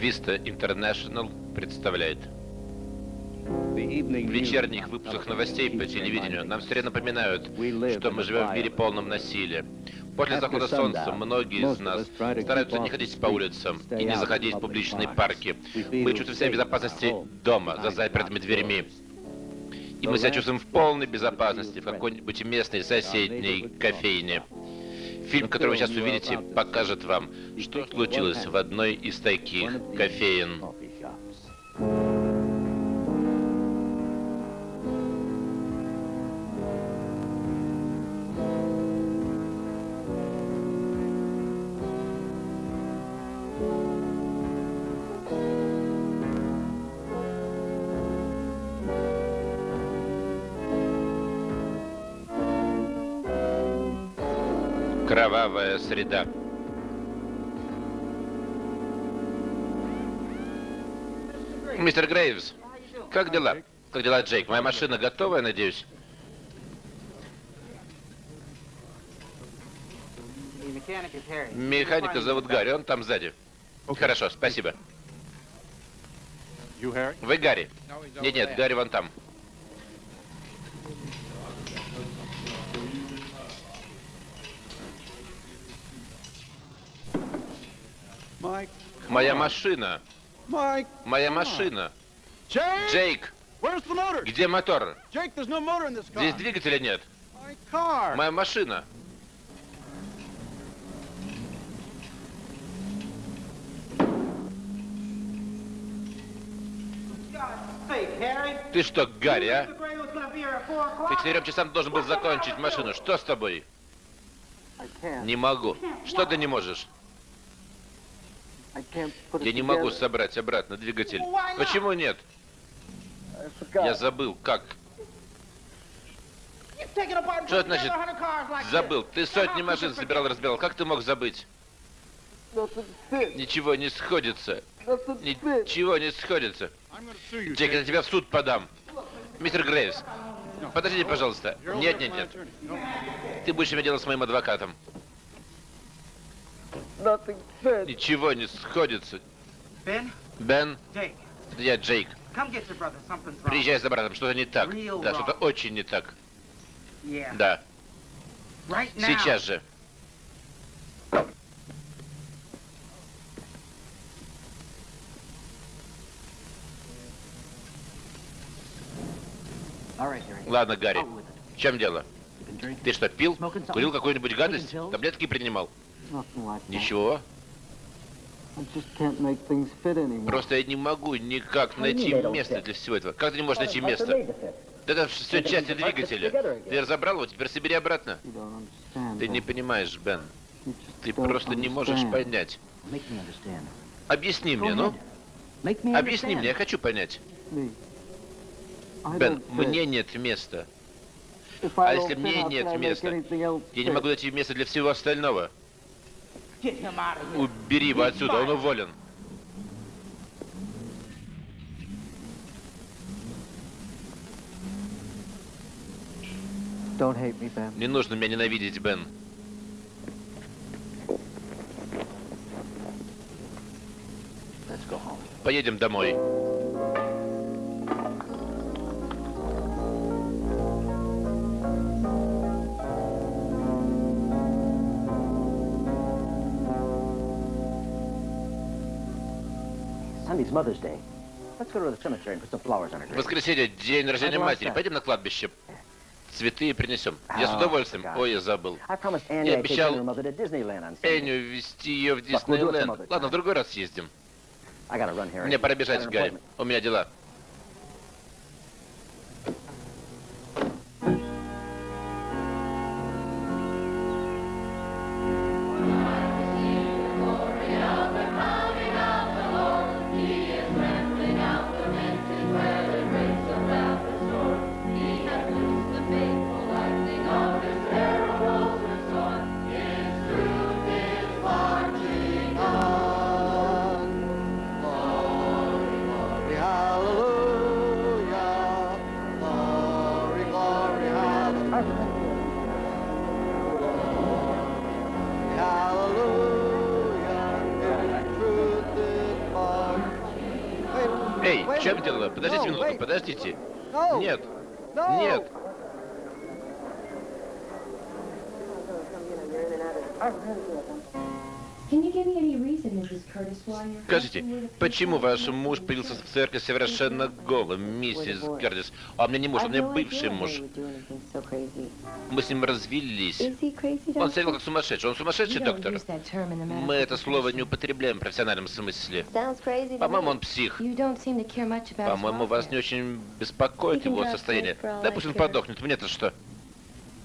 Vista International представляет. В вечерних выпусках новостей по телевидению нам все время напоминают, что мы живем в мире полном насилия. После захода солнца многие из нас стараются не ходить по улицам и не заходить в публичные парки. Мы чувствуем себя в безопасности дома, за запертыми дверьми. И мы себя чувствуем в полной безопасности в какой-нибудь местной соседней кофейне. Фильм, который вы сейчас увидите, покажет вам, что случилось в одной из таких кофеин. Кровавая среда. Мистер Грейвс, как дела? Как дела, Джейк? Моя машина готова, я надеюсь? Механика зовут Гарри, он там сзади. Хорошо, спасибо. Вы Гарри? Нет, нет, Гарри вон там. Моя машина. Моя машина. Джейк, где мотор? Здесь двигателя нет. Моя машина. Ты что, Гарри, а? Ты к четырем часам должен был закончить машину. Что с тобой? Не могу. Что ты не можешь? Я не могу собрать обратно двигатель. Почему нет? Я забыл, как. Что это значит забыл? Ты сотни машин собирал, разбирал. Как ты мог забыть? Ничего не сходится. Ничего не сходится. Джек, я тебя в суд подам. Мистер Грейвс, подождите, пожалуйста. Нет, нет, нет. Ты будешь иметь дело с моим адвокатом. Ничего не сходится. Бен? Я Джейк. Приезжай за братом, что-то не так. Да, что-то очень не так. Да. Сейчас же. Ладно, Гарри. В чем дело? Ты что, пил? Курил какую-нибудь гадость? Таблетки принимал? Ничего. Просто я не могу никак найти место для всего этого. Как ты не можешь найти место? Это все части двигателя. Ты разобрал его, теперь собери обратно. Ты не понимаешь, Бен. Ты просто не можешь понять. Объясни мне, ну. Объясни мне, я хочу понять. Бен, мне нет места. А если мне нет места, я не могу найти место для всего остального. Убери его отсюда, он уволен. Не нужно меня ненавидеть, Бен. Поедем домой. Воскресенье, день рождения матери. Пойдем на кладбище. Цветы принесем. Я с удовольствием. Ой, я забыл. Я обещал Эню вести ее в Диснейленд. Ладно, в другой раз съездим. Мне пора бежать, Гарри. У меня дела. Скажите, почему ваш муж появился в церкви совершенно голым, миссис Кертис? А меня не муж, у меня бывший муж. Мы с ним развелись. Он вел как сумасшедший. Он сумасшедший, доктор? Мы это слово не употребляем в профессиональном смысле. По-моему, он псих. По-моему, вас не очень беспокоит его состояние. Он подохнет, мне-то что?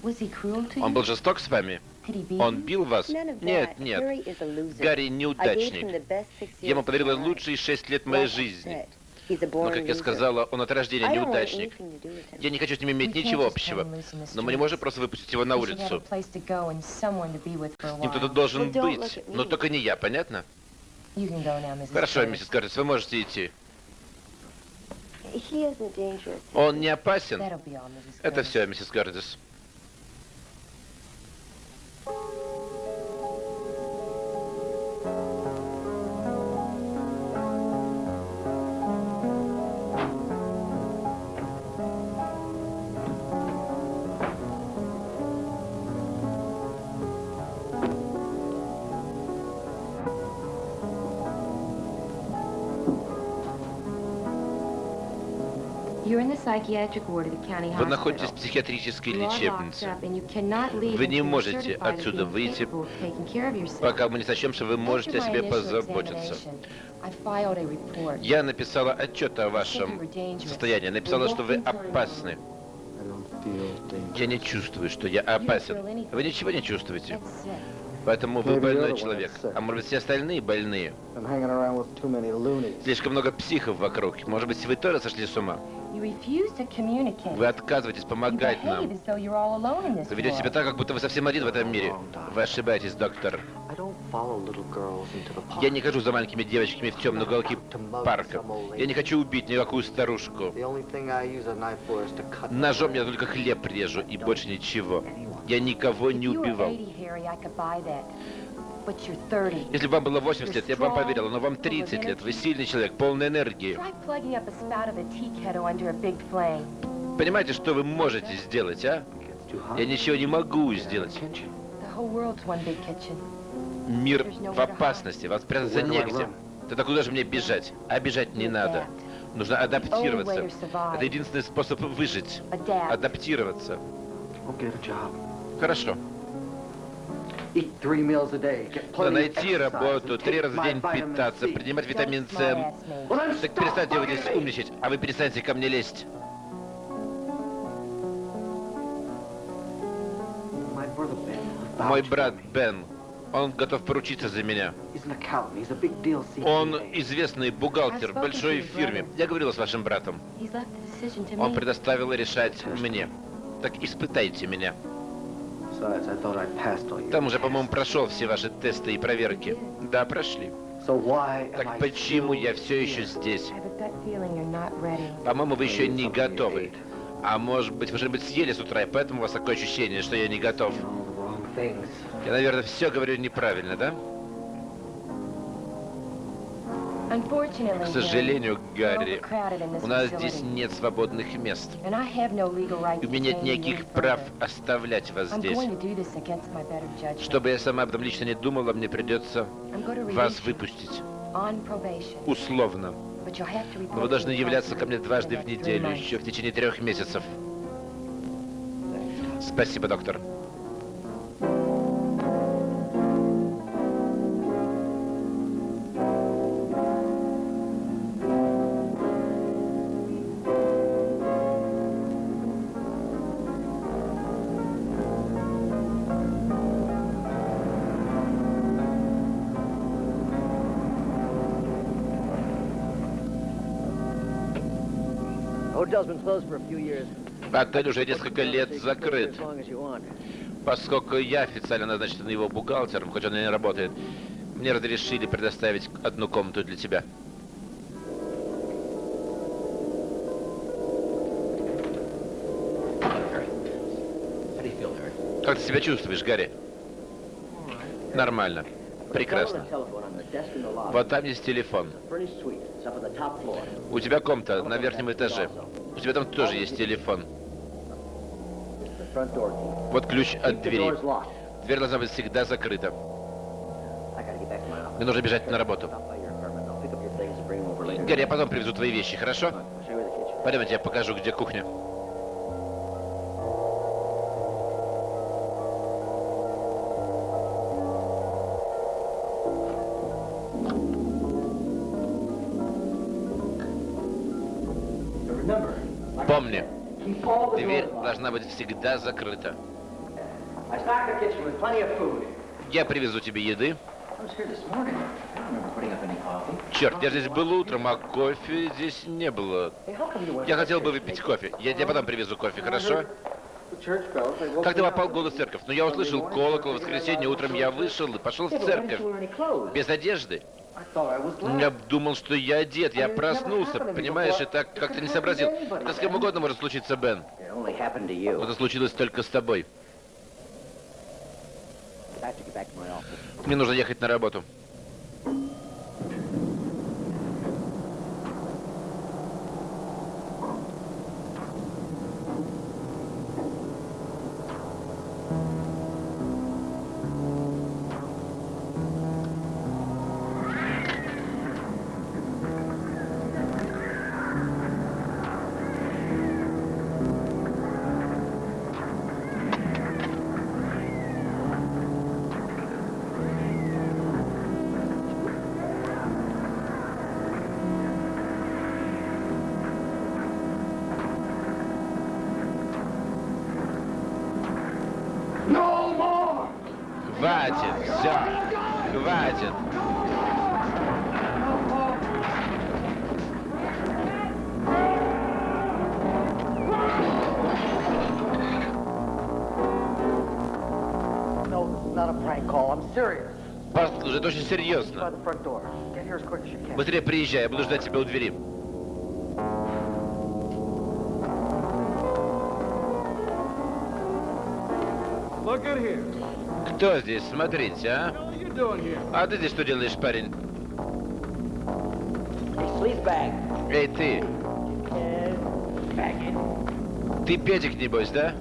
Он был жесток с вами? Он бил вас? Нет, нет. Гарри неудачник. Я ему подарила лучшие шесть лет моей жизни. Но, как я сказала, он от рождения неудачник. Я не хочу с ним иметь ничего общего. Но мы не можем просто выпустить его на улицу. С ним кто-то должен быть, но только не я, понятно? Хорошо, миссис Картис, вы можете идти. Он не опасен? Это все, миссис Картис. Вы находитесь в психиатрической лечебнице. Вы не можете отсюда выйти, пока мы не сочтем, что вы можете о себе позаботиться. Я написала отчет о вашем состоянии. Написала, что вы опасны. Я не чувствую, что я опасен. Вы ничего не чувствуете. Поэтому вы больной человек. А может быть, все остальные больные? Слишком много психов вокруг. Может быть, вы тоже сошли с ума? Вы отказываетесь помогать нам. Вы ведете себя так, как будто вы совсем один в этом мире. Вы ошибаетесь, доктор. Я не хожу за маленькими девочками в темные уголки парка. Я не хочу убить никакую старушку. Ножом я только хлеб режу и больше ничего. Я никого не убивал. Если бы вам было 80 лет, я бы вам поверила, но вам 30 лет. Вы сильный человек, полный энергии. Понимаете, что вы можете сделать, а? Я ничего не могу сделать. Мир в опасности, вас спрятаться негде. Тогда куда же мне бежать? А бежать не надо. Нужно адаптироваться. Это единственный способ выжить. Адаптироваться. Хорошо. Да найти работу, три раза в день питаться, принимать витамин С. Так перестаньте вы здесь умничать, а вы перестаньте ко мне лезть. Мой брат Бен, он готов поручиться за меня. Он известный бухгалтер в большой фирме. Я говорила с вашим братом. Он предоставил решать мне. Так испытайте меня. Там уже, по-моему, прошел все ваши тесты и проверки. Да, прошли. Так почему я все еще здесь? По-моему, вы еще не готовы. А может быть, вы что-нибудь съели с утра, и поэтому у вас такое ощущение, что я не готов. Я, наверное, все говорю неправильно, да? К сожалению, Гарри, у нас здесь нет свободных мест. И у меня нет никаких прав оставлять вас здесь. Чтобы я сама об этом лично не думала, мне придется вас выпустить. Условно. Но вы должны являться ко мне дважды в неделю, еще в течение трех месяцев. Спасибо, доктор. Отель уже несколько лет закрыт. Поскольку я официально назначен его бухгалтером, хоть он и не работает, мне разрешили предоставить одну комнату для тебя. Как ты себя чувствуешь, Гарри? Нормально. Прекрасно. Вот там есть телефон. У тебя комната на верхнем этаже. У тебя там тоже есть телефон. Вот ключ от двери. Дверь должна быть всегда закрыта. Мне нужно бежать на работу. Гарри, я потом привезу твои вещи, хорошо? Пойдемте, я покажу, где кухня. Быть всегда закрыта. Я привезу тебе еды. Черт, я здесь был утром, а кофе здесь не было. Я хотел бы выпить кофе. Я тебе потом привезу кофе, хорошо? Как ты попал в голос церковь? Но я услышал колокол в воскресенье, утром я вышел и пошел в церковь. Без одежды. Я думал, что я одет, я проснулся, понимаешь, и так как-то не сообразил. Это с кем угодно может случиться, Бен. Это случилось только с тобой. Мне нужно ехать на работу. Хватит, все, хватит. Послушай, это очень серьезно. Быстрее приезжай, я буду ждать тебя у двери. Кто здесь? Смотрите, а? А ты здесь что делаешь, парень? Эй, ты! Ты Петик, небось, да?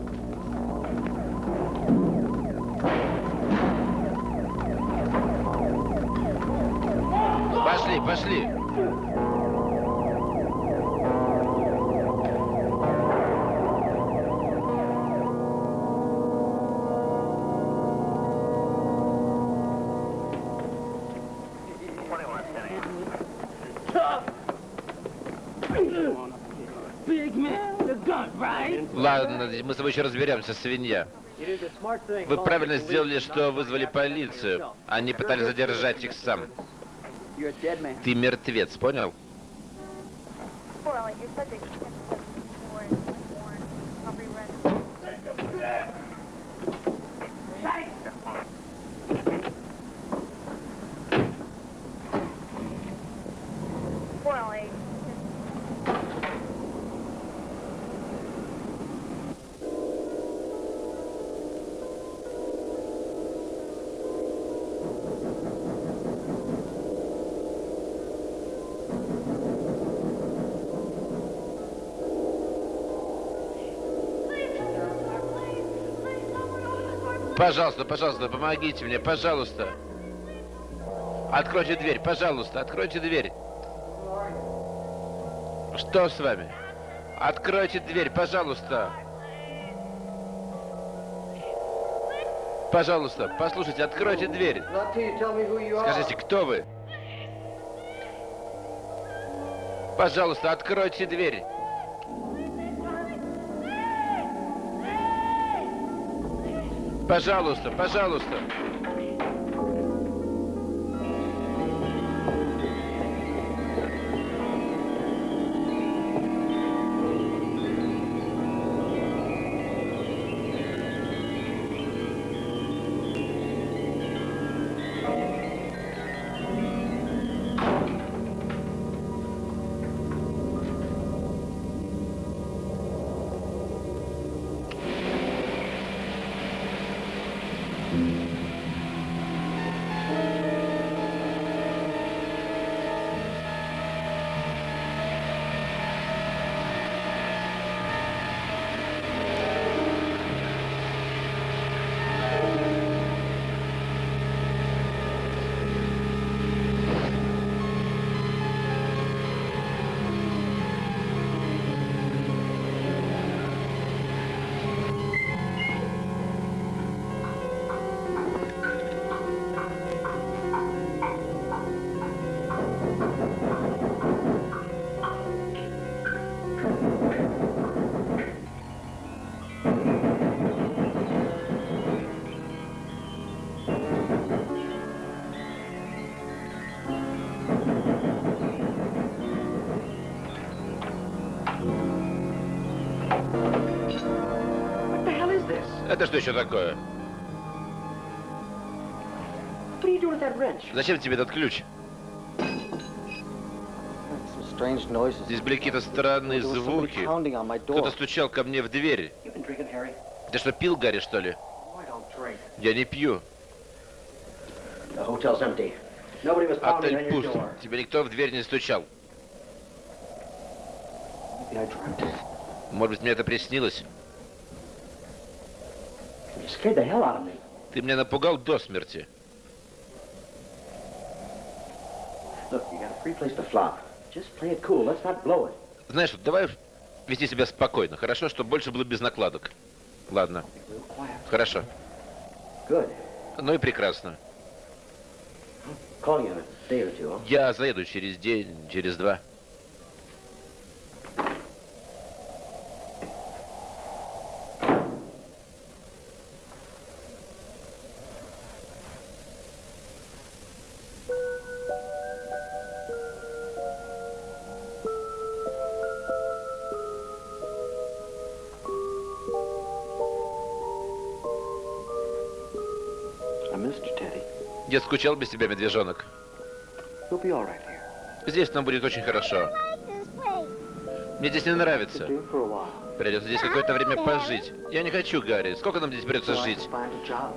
Пошли, пошли! Мы с тобой еще разберемся, свинья. Вы правильно сделали, что вызвали полицию. Они пытались задержать их сам. Ты мертвец, понял? Пожалуйста, пожалуйста, помогите мне, пожалуйста. Откройте дверь, пожалуйста, откройте дверь. Что с вами? Откройте дверь, пожалуйста. Пожалуйста, послушайте, откройте дверь. Скажите, кто вы? Пожалуйста, откройте дверь. Пожалуйста, пожалуйста. Это что еще такое? Зачем тебе этот ключ? Здесь были какие-то странные звуки. Кто-то стучал ко мне в дверь. Harry? Ты что, пил, Гарри, что ли? Oh. Я не пью. Отель пуст. Тебе никто в дверь не стучал. Может быть, мне это приснилось? You scared the hell out of me. Ты меня напугал до смерти. Знаешь, давай вести себя спокойно. Хорошо, чтобы больше было без накладок. Ладно, хорошо. Ну и прекрасно. Я заеду через день, через два. Я скучал без тебя, медвежонок. Здесь нам будет очень хорошо. Мне здесь не нравится. Придется здесь какое-то время пожить. Я не хочу, Гарри. Сколько нам здесь придется жить?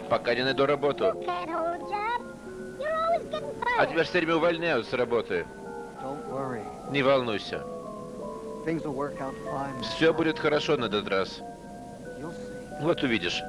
Пока не найду работу. А тебя все время увольняют с работы. Не волнуйся. Все будет хорошо на этот раз. Вот увидишь.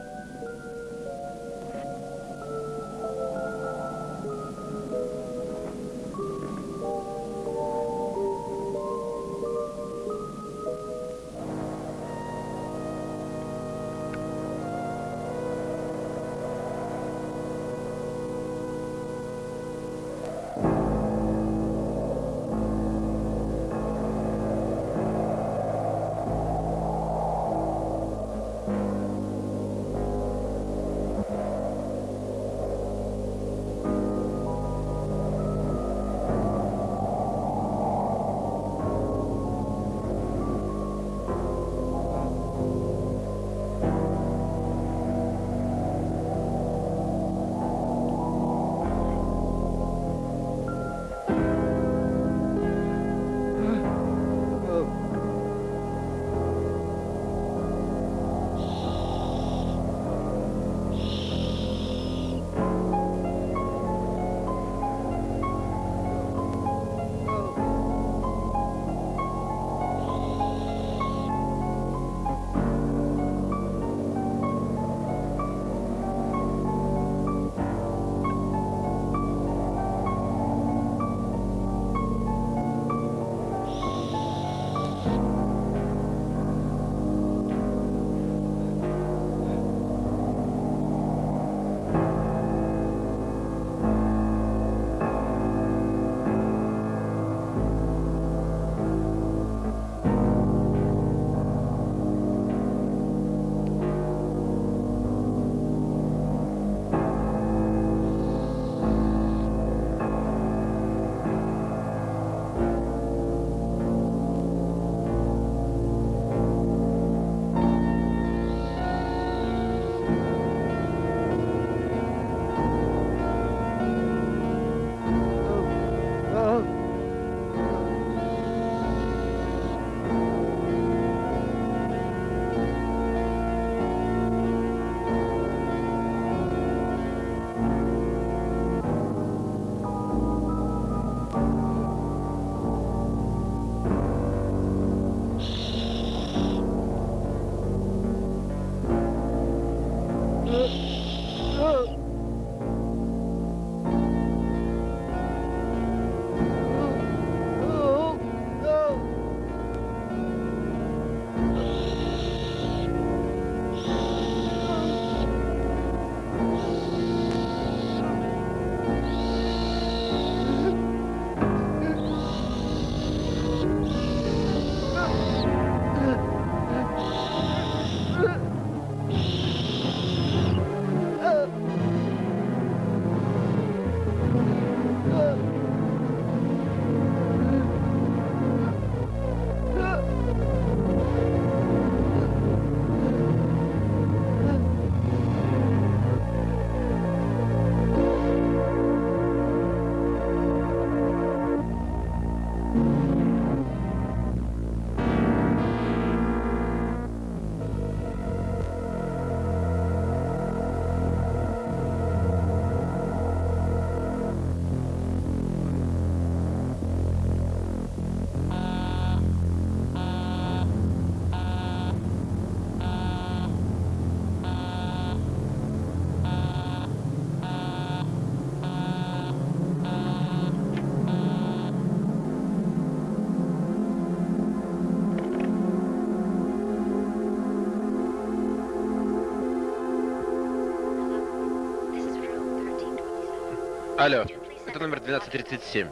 Алло, это номер 1237.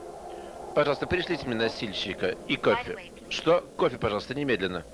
Пожалуйста, пришлите мне носильщика и кофе. Что? Кофе, пожалуйста, немедленно.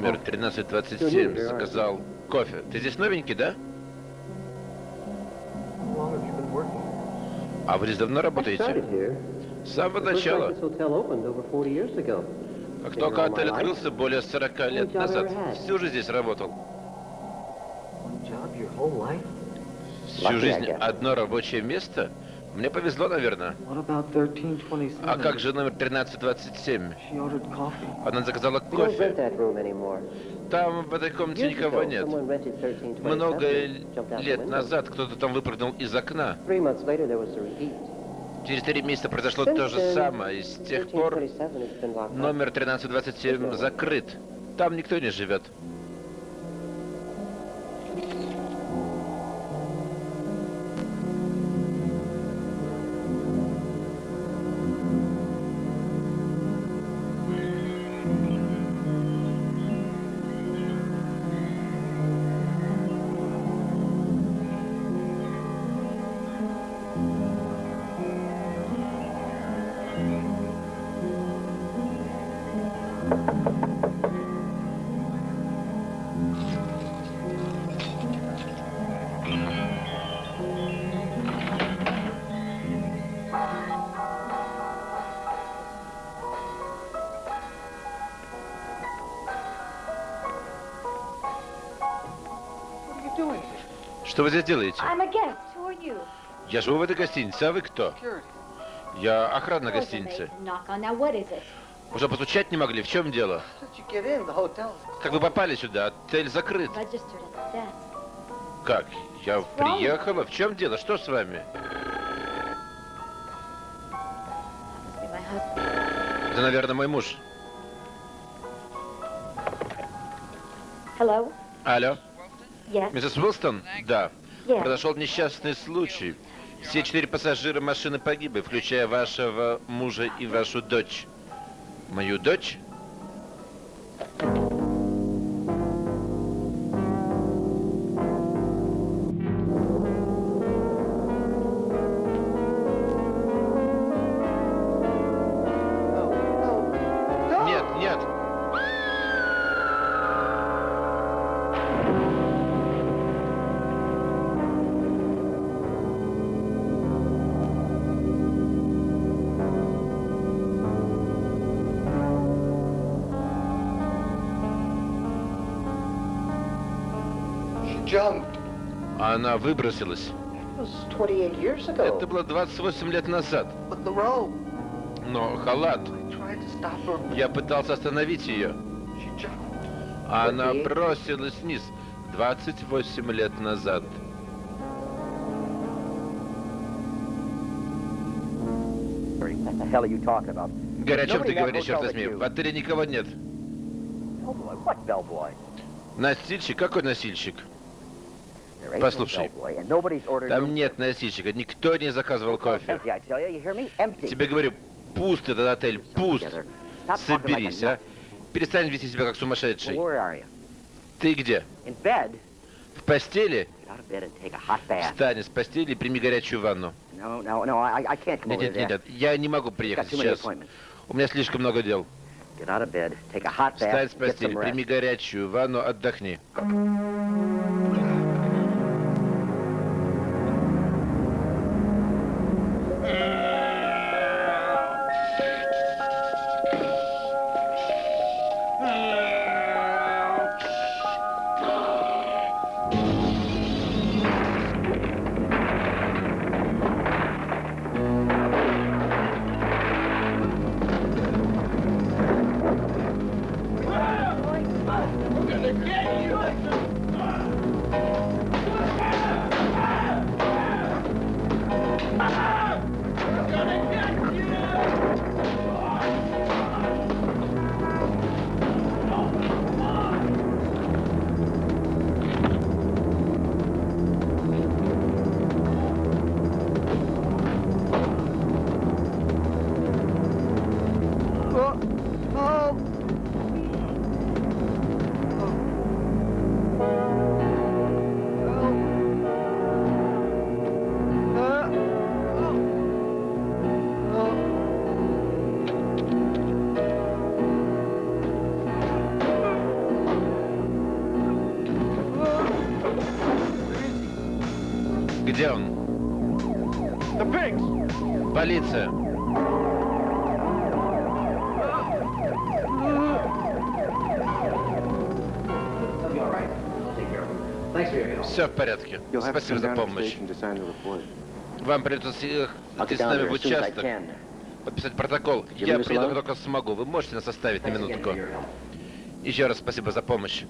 Номер 1327 заказал кофе. Ты здесь новенький, да? А вы здесь давно работаете? С самого начала. this hotel opened over 40 years ago. Как только отель открылся более 40 лет назад, всю жизнь здесь работал. Всю жизнь одно рабочее место? Мне повезло, наверное. А как же номер 1327? She ordered coffee. Она заказала кофе. Там в этой комнате никого нет. someone rented 1327, Много лет назад кто-то там выпрыгнул из окна. Через три месяца произошло то же самое. И с тех пор 1327 has been locked up. номер 1327 закрыт. Там никто не живет. Что вы здесь делаете? Я живу в этой гостинице, а вы кто? Я охрана гостиницы. Уже постучать не могли, в чем дело? Как вы попали сюда? Отель закрыт. Как? Я приехала? В чем дело? Что с вами? Это, наверное, мой муж. Hello? Алло? Миссис Уилстон? Да. Произошел несчастный случай. Все четыре пассажира машины погибли, включая вашего мужа и вашу дочь. Мою дочь? Выбросилась. It was 28 years ago. Это было 28 лет назад. Но халат. Я пытался остановить ее. А Она бросилась вниз 28 лет назад. Гарри, о чем ты говоришь, черт возьми? В отеле никого нет. Носильщик? Какой носильщик? Послушай, Там нет носильщика, никто не заказывал кофе. Тебе говорю, пуст этот отель, пуст. Соберись, а. Перестань вести себя как сумасшедший. Ты где? В постели? Встань из постели и прими горячую ванну. Нет, нет, нет, я не могу приехать сейчас. У меня слишком много дел. Встань с постели, прими горячую ванну, отдохни. Спасибо за помощь. Вам придется идти с нами в участок, подписать протокол. Я alone? как только смогу. Вы можете нас оставить на минутку? Еще раз спасибо за помощь.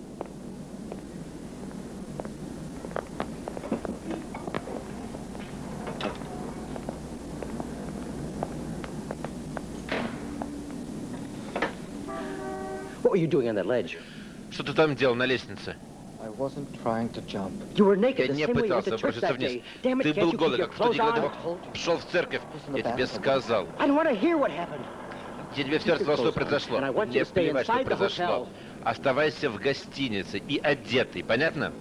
Что ты там делал на лестнице? Я the не same way you went пытался to church броситься that вниз. day. Damn it, Ты can't был you keep голый, your как в clothes декаду. on? Шел в церковь. Я тебе сказал. I don't want to hear what happened. Я тебе все рассказал, что произошло. Stay плевать, что произошло. Оставайся в гостинице и одетый, понятно?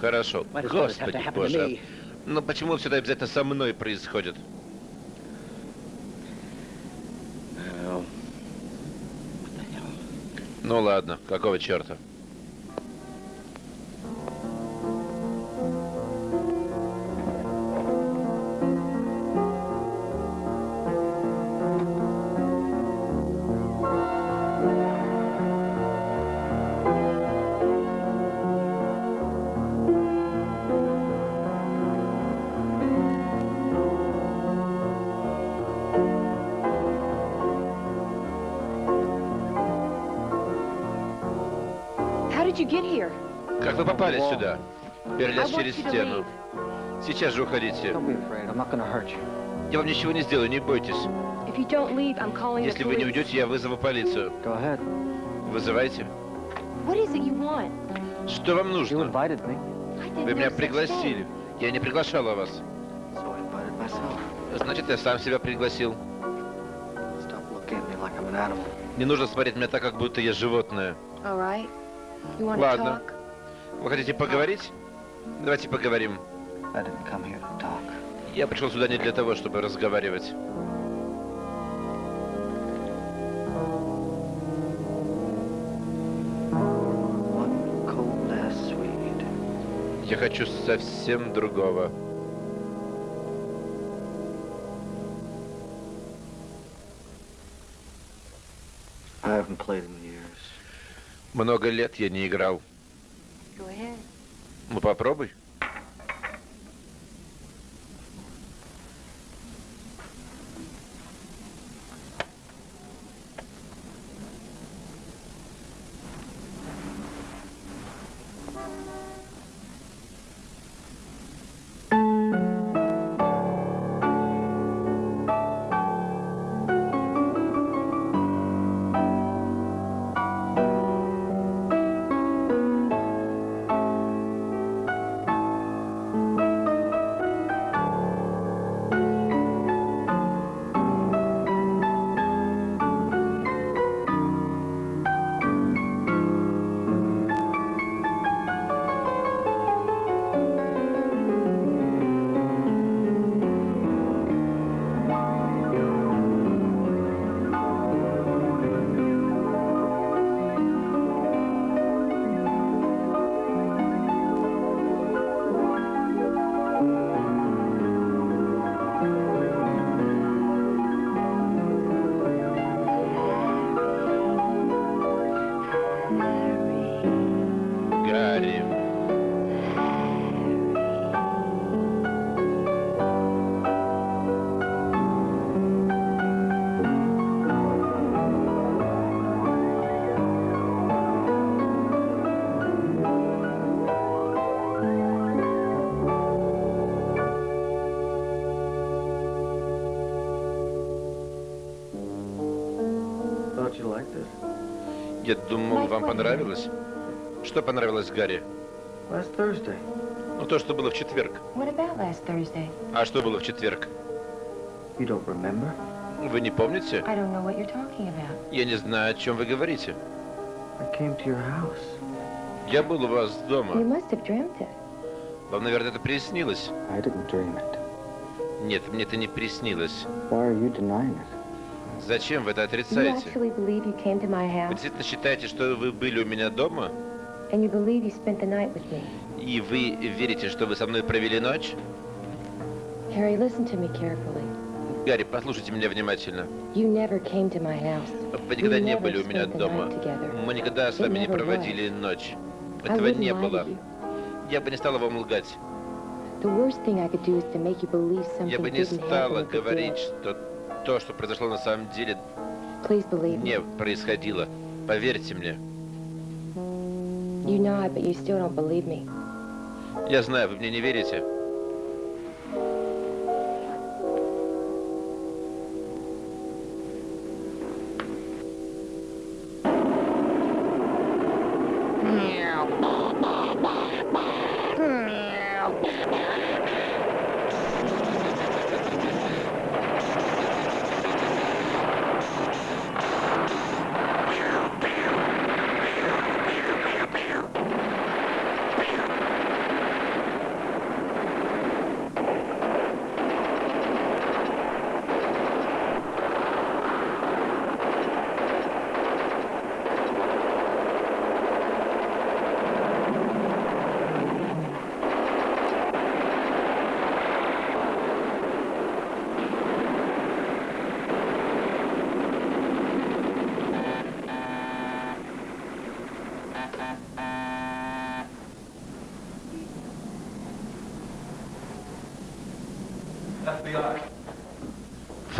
Хорошо. Господи боже. me? Ну почему все это обязательно со мной происходит? Ну ладно, какого черта? Как вы попали сюда? Перелез через стену. Сейчас же уходите. Don't be afraid. I'm not gonna hurt you. Я вам ничего не сделаю, не бойтесь. If you don't leave, I'm calling the Если вы не уйдете, я вызову полицию. Go ahead. Вызывайте. What is it you want? Что вам You нужно? Вы меня пригласили. Я не приглашала вас. so I invited myself. Значит, я сам себя пригласил. Stop looking at me like I'm an animal. Не нужно смотреть меня так, как будто я животное. Ладно. Вы хотите поговорить? Давайте поговорим. Я пришел сюда не для того, чтобы разговаривать. Я хочу совсем другого. I haven't played in. Много лет я не играл. Ну попробуй. Понравилось. Что понравилось Гарри? Last Thursday. Ну, то, что было в четверг. What about last Thursday? А что было в четверг? You don't remember? Вы не помните? I don't know what you're talking about. Я не знаю, о чем вы говорите. I came to your house. Я был у вас You дома. must have dreamt it. Вам, наверное, это приснилось. I didn't dream it. Нет, мне это не приснилось. Зачем вы это отрицаете? Вы действительно считаете, что вы были у меня дома? И вы верите, что вы со мной провели ночь? Harry, listen to me carefully. Гарри, послушайте меня внимательно. Вы никогда не были у меня дома. Мы никогда с вами не проводили ночь. Этого не было. Я бы не стала вам лгать. Я бы не стала говорить, что то, что произошло на самом деле, не происходило. Поверьте мне. Я знаю, вы мне не верите.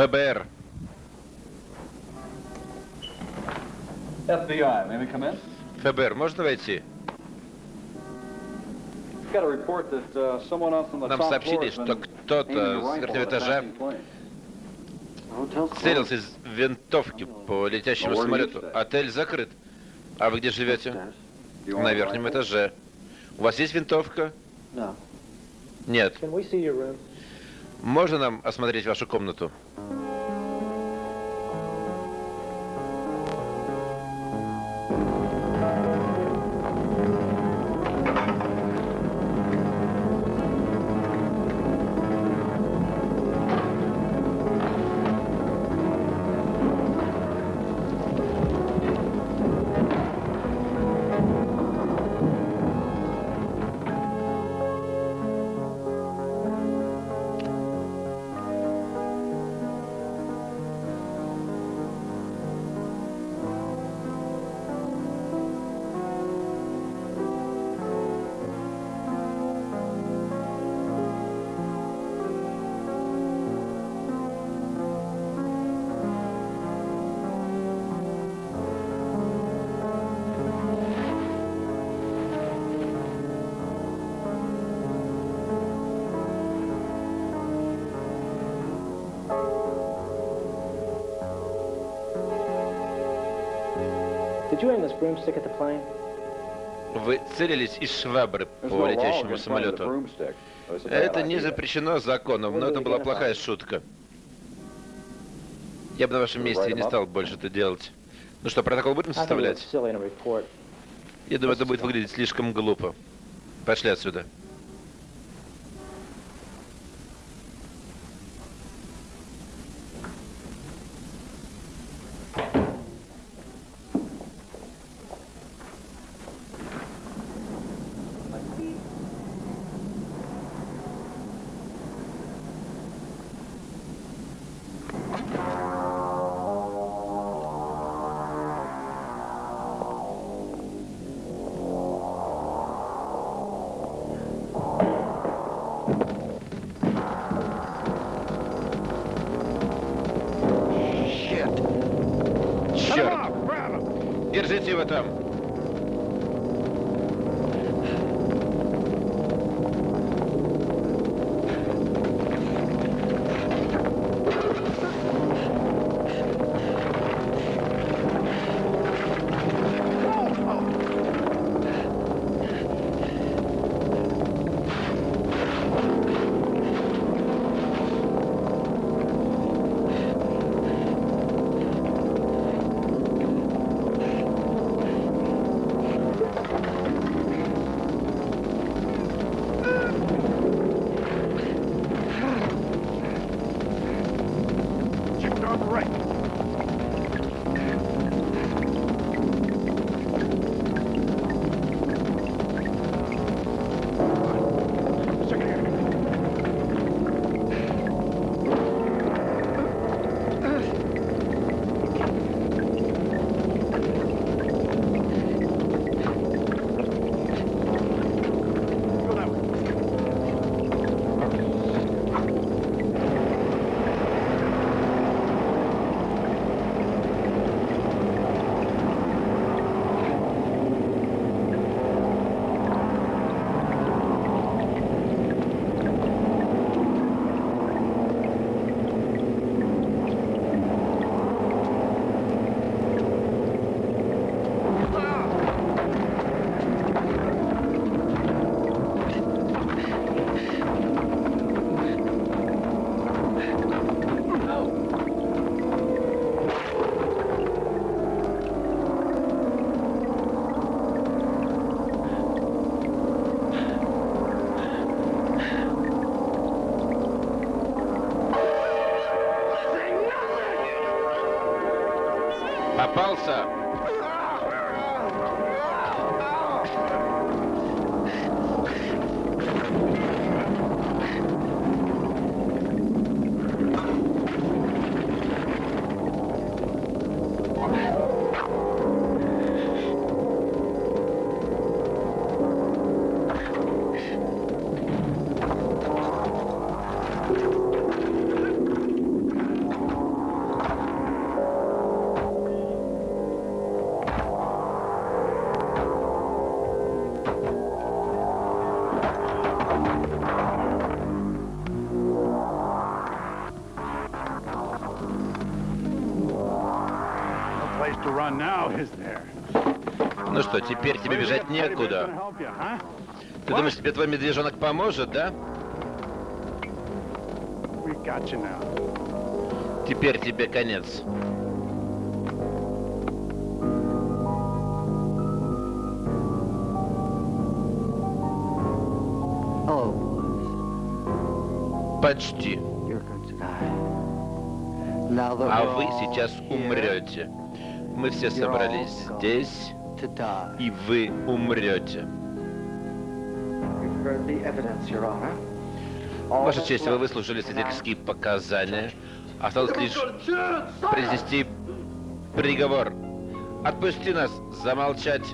ФБР. FBI, may we come in? ФБР, можно войти? Got a report that someone else on the Нам top floor сообщили, что кто-то с верхнего этажа целился из винтовки по летящему самолету. Отель закрыт. А вы где живете? На верхнем этаже. У вас есть винтовка? Нет. Можно нам осмотреть вашу комнату? Вы целились из швабры по летящему самолету. Это не запрещено законом, но это была плохая шутка. Я бы на вашем месте не стал больше это делать. Ну что, протокол будем составлять? Я думаю, это будет выглядеть слишком глупо. Пошли отсюда. Ну что, теперь тебе бежать некуда. Help you, huh? Ты думаешь, тебе твой медвежонок поможет, да? We got you now. Теперь тебе конец. Почти. you're going to die. Now that А вы сейчас here умрете. Мы все собрались здесь, и вы умрете. Ваша честь, вы выслушали свидетельские показания. Осталось лишь произнести приговор. Отпусти нас, замолчать.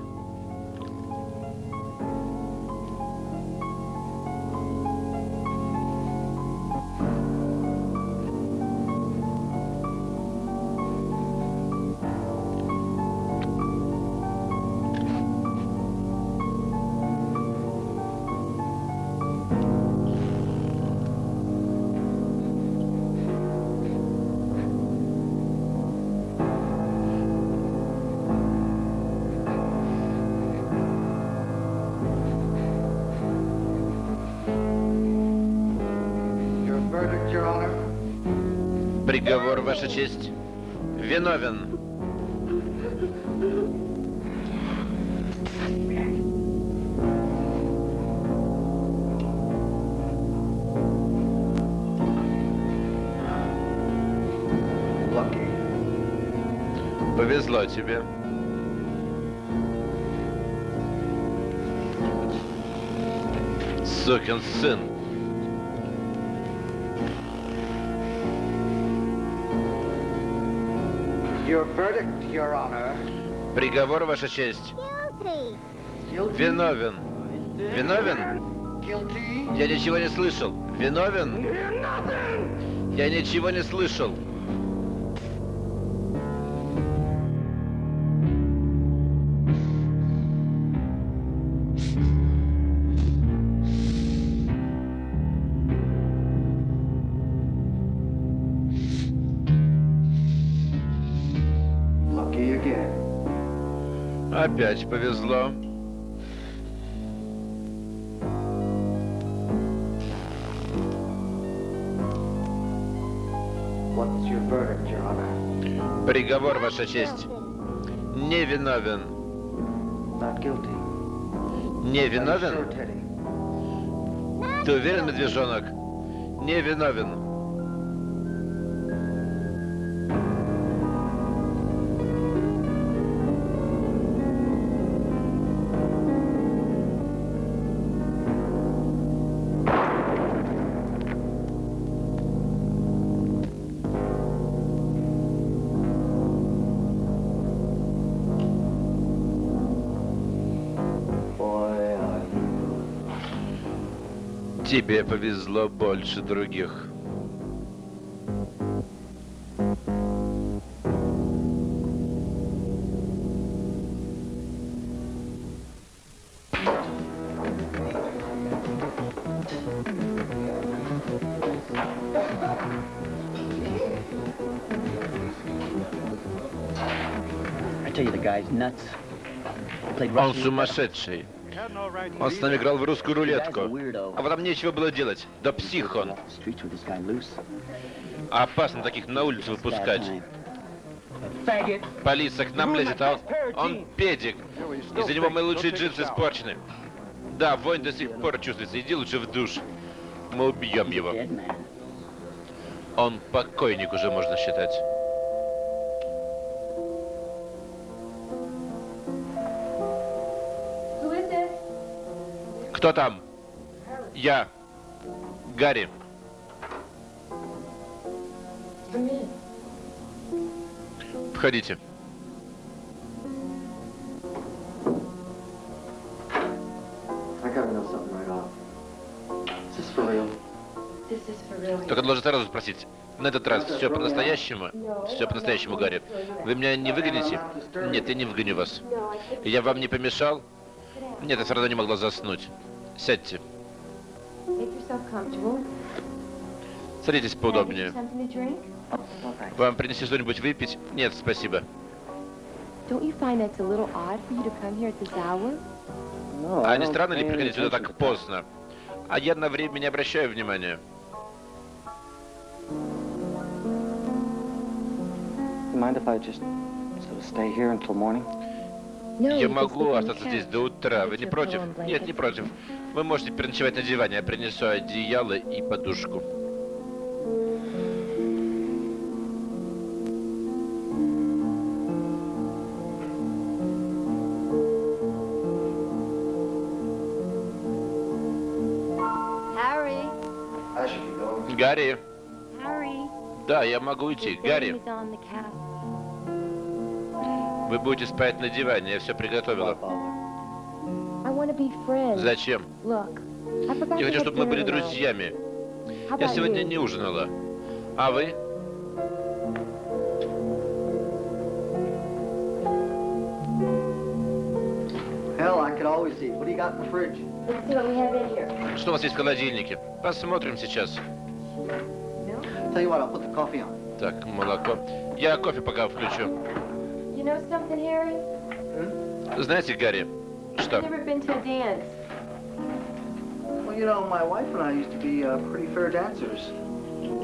Сукин сын. Your verdict, Your Honor. Приговор, Ваша честь. Guilty. Виновен. Виновен? Guilty. Я ничего не слышал. Виновен? Я ничего не слышал. Опять повезло. Приговор, Ваша честь. Невиновен. Невиновен? Ты уверен, медвежонок? Невиновен. Тебе повезло больше других. Он сумасшедший. Он с нами играл в русскую рулетку. А потом нечего было делать. Да псих он. Loose. Опасно таких на улицу выпускать. Полиция к нам лезет, а он, он педик. Из-за него мои лучшие джинсы испорчены. Да, вонь до сих пор чувствуется. Иди лучше в душ. Мы убьем его. Он покойник уже, можно считать. Кто там? Я. Гарри. Входите. Только должен сразу спросить. На этот раз все по-настоящему? Все по-настоящему, Гарри. Вы меня не выгоните? Нет, я не выгоню вас. Я вам не помешал? Нет, я все равно не могла заснуть. Сядьте. Make yourself comfortable. Садитесь поудобнее. Something to drink? Well, thanks. Вам принести что-нибудь выпить? Нет, спасибо. А не странно ли приходить сюда так поздно? А я на время не обращаю внимания. You mind if I just sort of stay here until morning? Я могу остаться здесь до утра. Вы не против? Нет, не против. Вы можете переночевать на диване. Я принесу одеяло и подушку. Гарри. Harry. Да, я могу уйти. Your Гарри, вы будете спать на диване. Я все приготовила. Зачем? Я хочу, чтобы мы были друзьями. Я сегодня не ужинала. А вы? Что у вас есть в холодильнике? Посмотрим сейчас. Так, молоко. Я кофе пока включу. You know something, Harry? Знаете, Гарри, I've что? never been to a dance. Well, you know, my wife and I used to be uh, pretty fair dancers.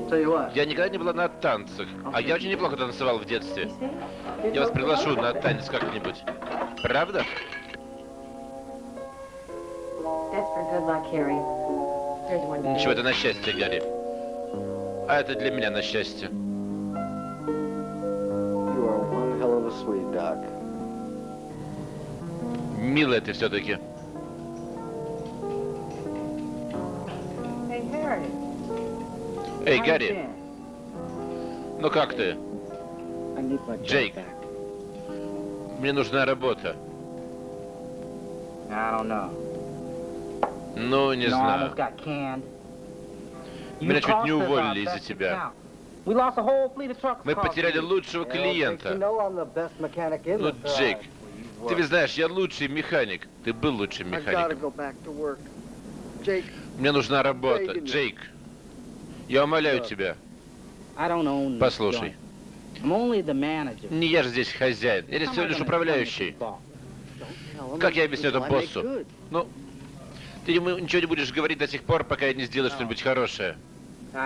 Tell you what. Я никогда не была на танцах, а я очень неплохо танцевал в детстве. Я вас приглашу на танец как-нибудь. Правда? That's for good luck, Harry. Here's one. for Ничего, you. это на счастье, Гарри. А это для меня на счастье. Sweet duck. Милая ты все-таки. Эй, Гарри, ну как ты? Back. Мне нужна работа. Ну, не знаю. Меня чуть не уволили из-за тебя. Account. We lost a whole fleet of trucks Мы потеряли лучшего клиента. Ну, Джейк, ты ведь знаешь, я лучший механик. Ты был лучшим механиком. Мне нужна работа. Джейк, я умоляю тебя, послушай. Не я же здесь хозяин. Я здесь всего лишь управляющий. Как я объясню это боссу? Ну, ты ему ничего не будешь говорить до тех пор, пока я не сделаю что-нибудь хорошее.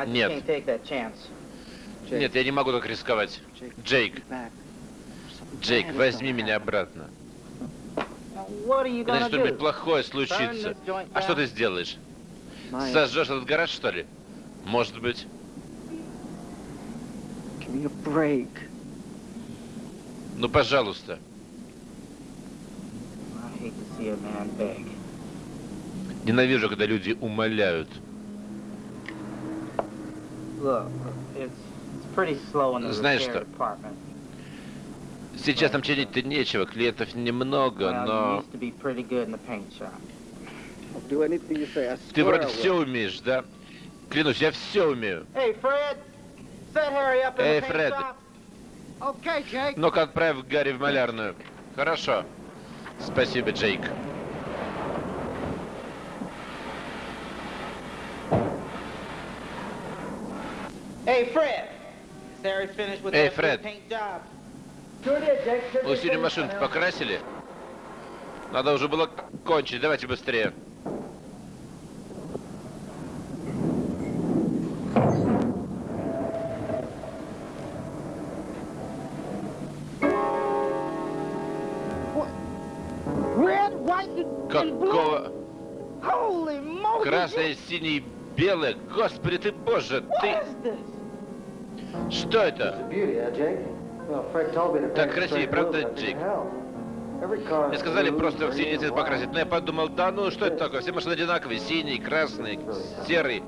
Нет. Нет, я не могу так рисковать. Джейк, Джейк, возьми меня обратно. Gonna что-нибудь плохое случится. А что ты сделаешь? Сожжешь этот гараж, что ли? Может быть. Ну, пожалуйста. Ненавижу, когда люди умоляют. Look, it's it's pretty slow in the Знаешь что? Сейчас там чинить-то нечего, клиентов немного, но... Ты вроде все умеешь, да? Клянусь, я все умею. Эй, Фред. Ну-ка, отправь Гарри в малярную. Хорошо. Спасибо, Джейк. Hey, Fred, job? Вы синюю машину покрасили? Надо уже было кончить, давайте быстрее. Какого? Красное, синее, белое. Господи ты боже, ты... Что это? Так straight правда, Джейк? Мне сказали просто в green, синий and цвет white. покрасить. Но я подумал, да ну что это такое? Все машины одинаковые. Синий, красный, серый.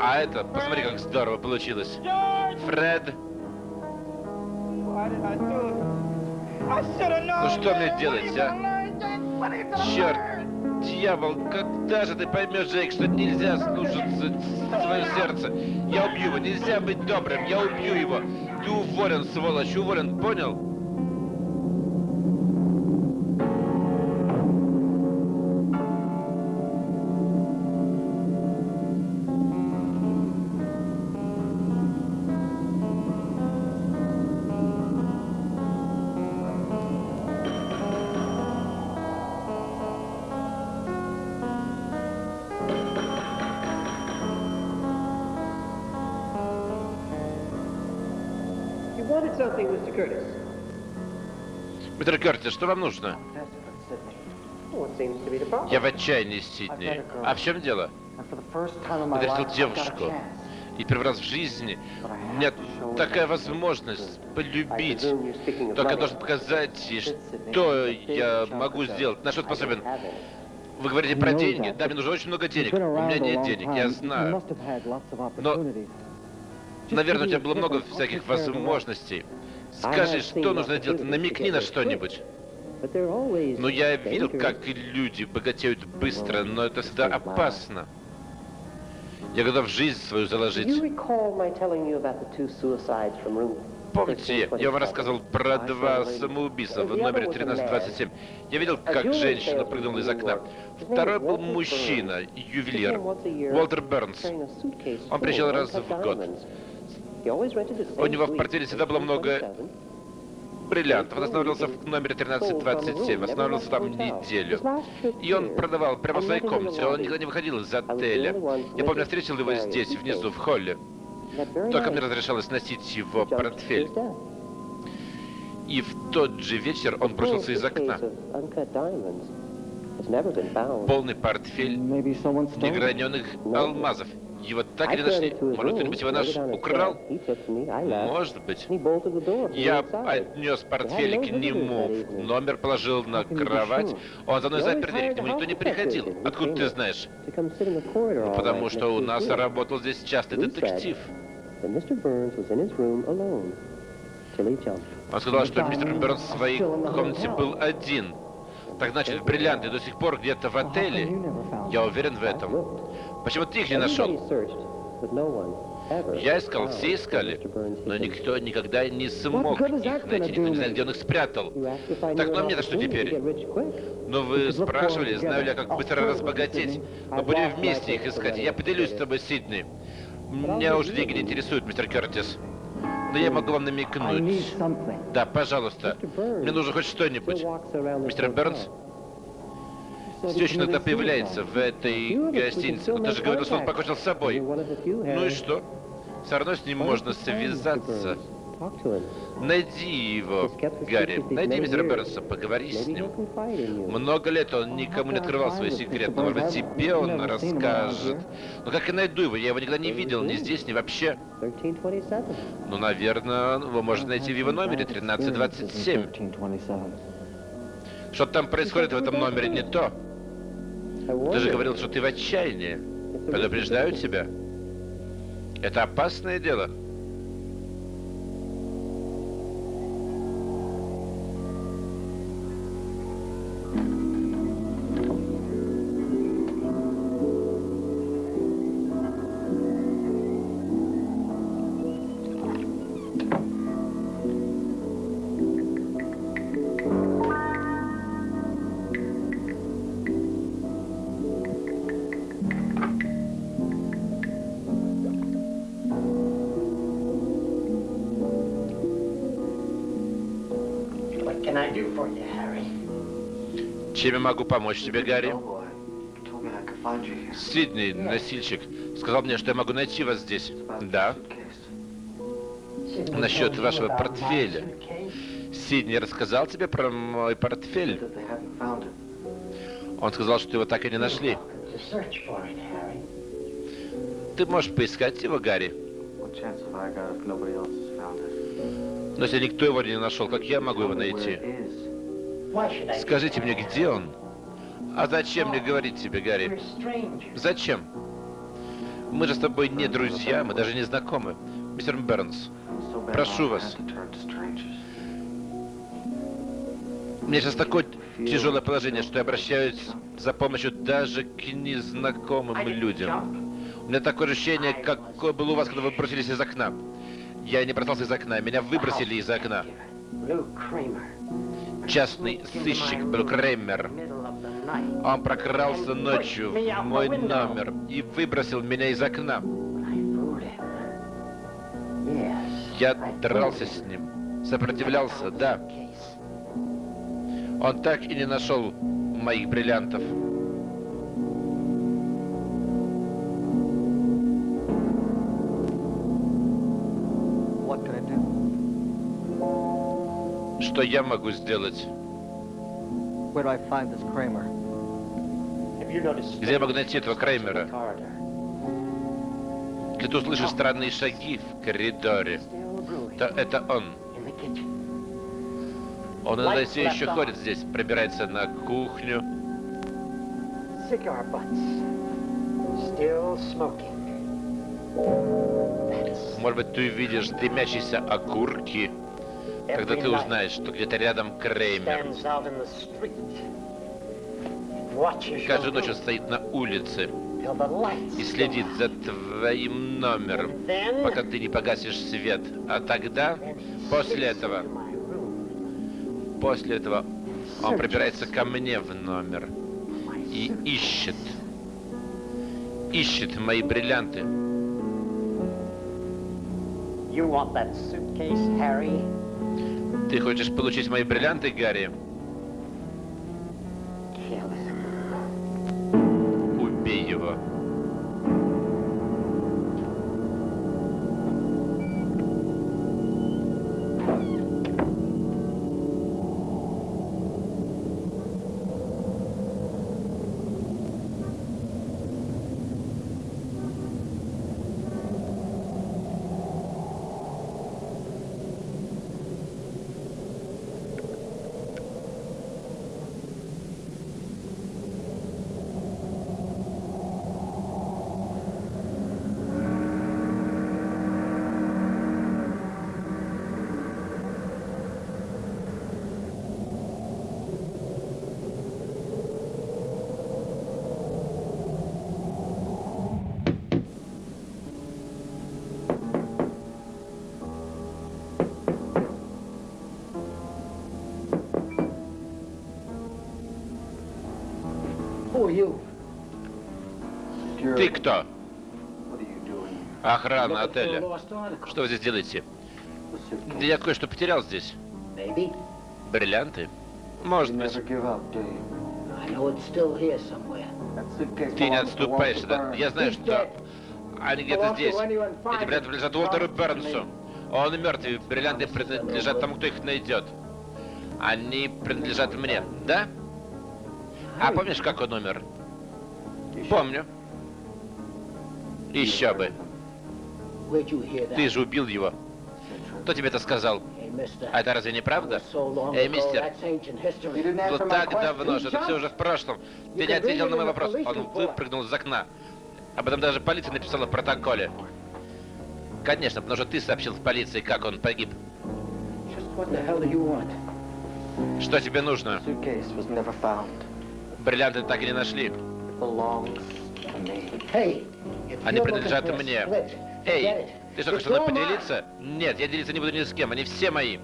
А это, посмотри, как здорово получилось. Фред. Ну что мне делать, а? Черт. Дьявол, когда же ты поймешь, Джейк, что нельзя слушаться свое сердце? Я убью его, нельзя быть добрым, я убью его. Ты уволен, сволочь, уволен, понял? Кертис, что вам нужно? Я в отчаянии, Сидни. А в чем дело? A девушку. И первый раз в жизни у меня такая возможность полюбить. Только я должен показать что я могу сделать, на что способен. Вы говорите про деньги. Да, мне нужно очень много денег. У меня нет денег, я знаю. Но, наверное, у тебя было много всяких возможностей. Скажи, что нужно делать? Намекни на что-нибудь. Ну, я видел, как люди богатеют быстро, но это всегда опасно. Я готов жизнь свою заложить. Помните, я вам рассказывал про два самоубийства в номере 1327. Я видел, как женщина прыгнула из окна. Второй был мужчина, ювелир, Уолтер Бернс. Он приезжал раз в год. У него в портфеле всегда было много бриллиантов. Он останавливался в номере 1327, останавливался там неделю. И он продавал прямо в своей комнате, он никогда не выходил из отеля. Я помню, я встретил его здесь, внизу, в холле. Только мне разрешалось носить его портфель. И в тот же вечер он бросился из окна. Полный портфель неграненных алмазов. Его так и не нашли. Может, кто-нибудь его наш украл? Может быть. Я отнес портфель к нему, номер положил на кровать. Он за мной запер дверь, к нему никто не приходил. Откуда ты знаешь? Ну, потому что у нас работал здесь частный детектив. Он сказал, что мистер Бернс в своей комнате был один. Так значит, бриллианты до сих пор где-то в отеле. Я уверен в этом. Почему ты их не нашел? Я искал, все искали, но никто никогда не смог их найти, никто не знает, где он их спрятал. Так, ну а мне-то что теперь? Ну вы спрашивали, знаю ли я, как быстро разбогатеть. Мы будем вместе их искать, я поделюсь с тобой, Сидни. Меня уже деньги не интересуют, мистер Кертис. Но я могу вам намекнуть. Да, пожалуйста. Мне нужно хоть что-нибудь. Мистер Бернс все еще появляется в этой гостинице. Он даже говорил, что он покончил с собой. Ну и что? Все равно с ним можно связаться. Найди его, Гарри. Найди мистера Бернса, поговори с ним. Много лет он никому не открывал свой секрет, но, может быть, тебе он расскажет. Но как я найду его? Я его никогда не видел, ни здесь, ни вообще. Ну, наверное, вы можете найти в его номере 1327. Что там происходит в этом номере не то. Ты же говорил, что ты в отчаянии. Предупреждаю тебя. Это опасное дело. Чем я могу помочь тебе, Гарри? Сидней, носильщик, сказал мне, что я могу найти вас здесь. Да. Насчет вашего портфеля. Сидней рассказал тебе про мой портфель? Он сказал, что его так и не нашли. Ты можешь поискать его, Гарри? Но если никто его не нашел, как я могу его найти? Скажите мне, где он? А зачем мне говорить тебе, Гарри? Зачем? Мы же с тобой не друзья, мы даже не знакомы. Мистер Бернс, Прошу вас. меня сейчас такое тяжелое положение, что я обращаюсь за помощью даже к незнакомым людям. У меня такое ощущение, какое было у вас, когда вы бросились из окна. Я не бросался из окна, меня выбросили из окна. Частный сыщик Блю Кремер. Он прокрался ночью в мой номер и выбросил меня из окна. Я дрался с ним, сопротивлялся, да. Он так и не нашел моих бриллиантов. Что я могу сделать? Где я могу найти этого Креймера? Если ты услышишь странные шаги в коридоре, то это он. Он иногда все еще ходит здесь, пробирается на кухню. Может быть, ты увидишь дымящиеся окурки, когда ты узнаешь, что где-то рядом Креймер. Каждую ночь он стоит на улице и следит за твоим номером, пока ты не погасишь свет. А тогда, после этого, после этого он пробирается ко мне в номер и ищет, ищет мои бриллианты. You want that suitcase, Harry? Ты хочешь получить мои бриллианты, Гарри? Ты кто? Охрана отеля. Что вы здесь делаете? Да я кое-что потерял здесь. Бриллианты? Может быть. Ты не отступаешь, да? Я знаю, что они где-то здесь. Эти бриллианты принадлежат Уолтеру Бернсу. Он мертв, и бриллианты принадлежат тому, кто их найдет. Они принадлежат мне, да? А помнишь, как он умер? Помню. Еще бы. Ты же убил его. Кто тебе это сказал? А это разве не правда? Эй, мистер, было так давно, что это все уже в прошлом. Ты не ответил на мой вопрос. Он выпрыгнул из окна. Об этом даже полиция написала в протоколе. Конечно, потому что ты сообщил в полиции, как он погиб. Что тебе нужно? Бриллианты так и не нашли. Они принадлежат мне. Эй, ты что, хочешь со мной поделиться? Нет, я делиться не буду ни с кем, они все мои.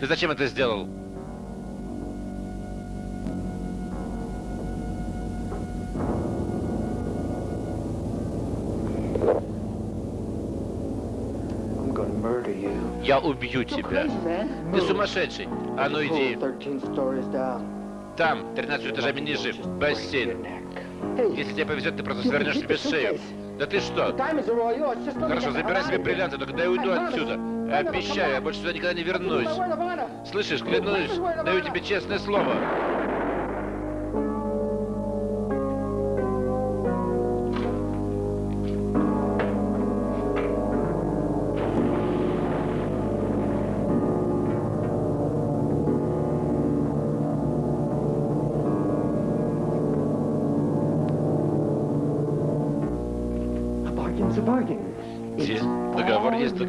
Ты зачем это сделал? Я убью You're тебя. Ты сумасшедший. А ну иди. 13 stories down. Там, 13 этажами ниже, бассейн. Если тебе повезет, ты просто свернешь себе шею. Да ты что? Хорошо, забирай себе бриллианты, только дай уйду отсюда. Обещаю, я больше сюда никогда не вернусь. Слышишь, клянусь, даю тебе честное слово.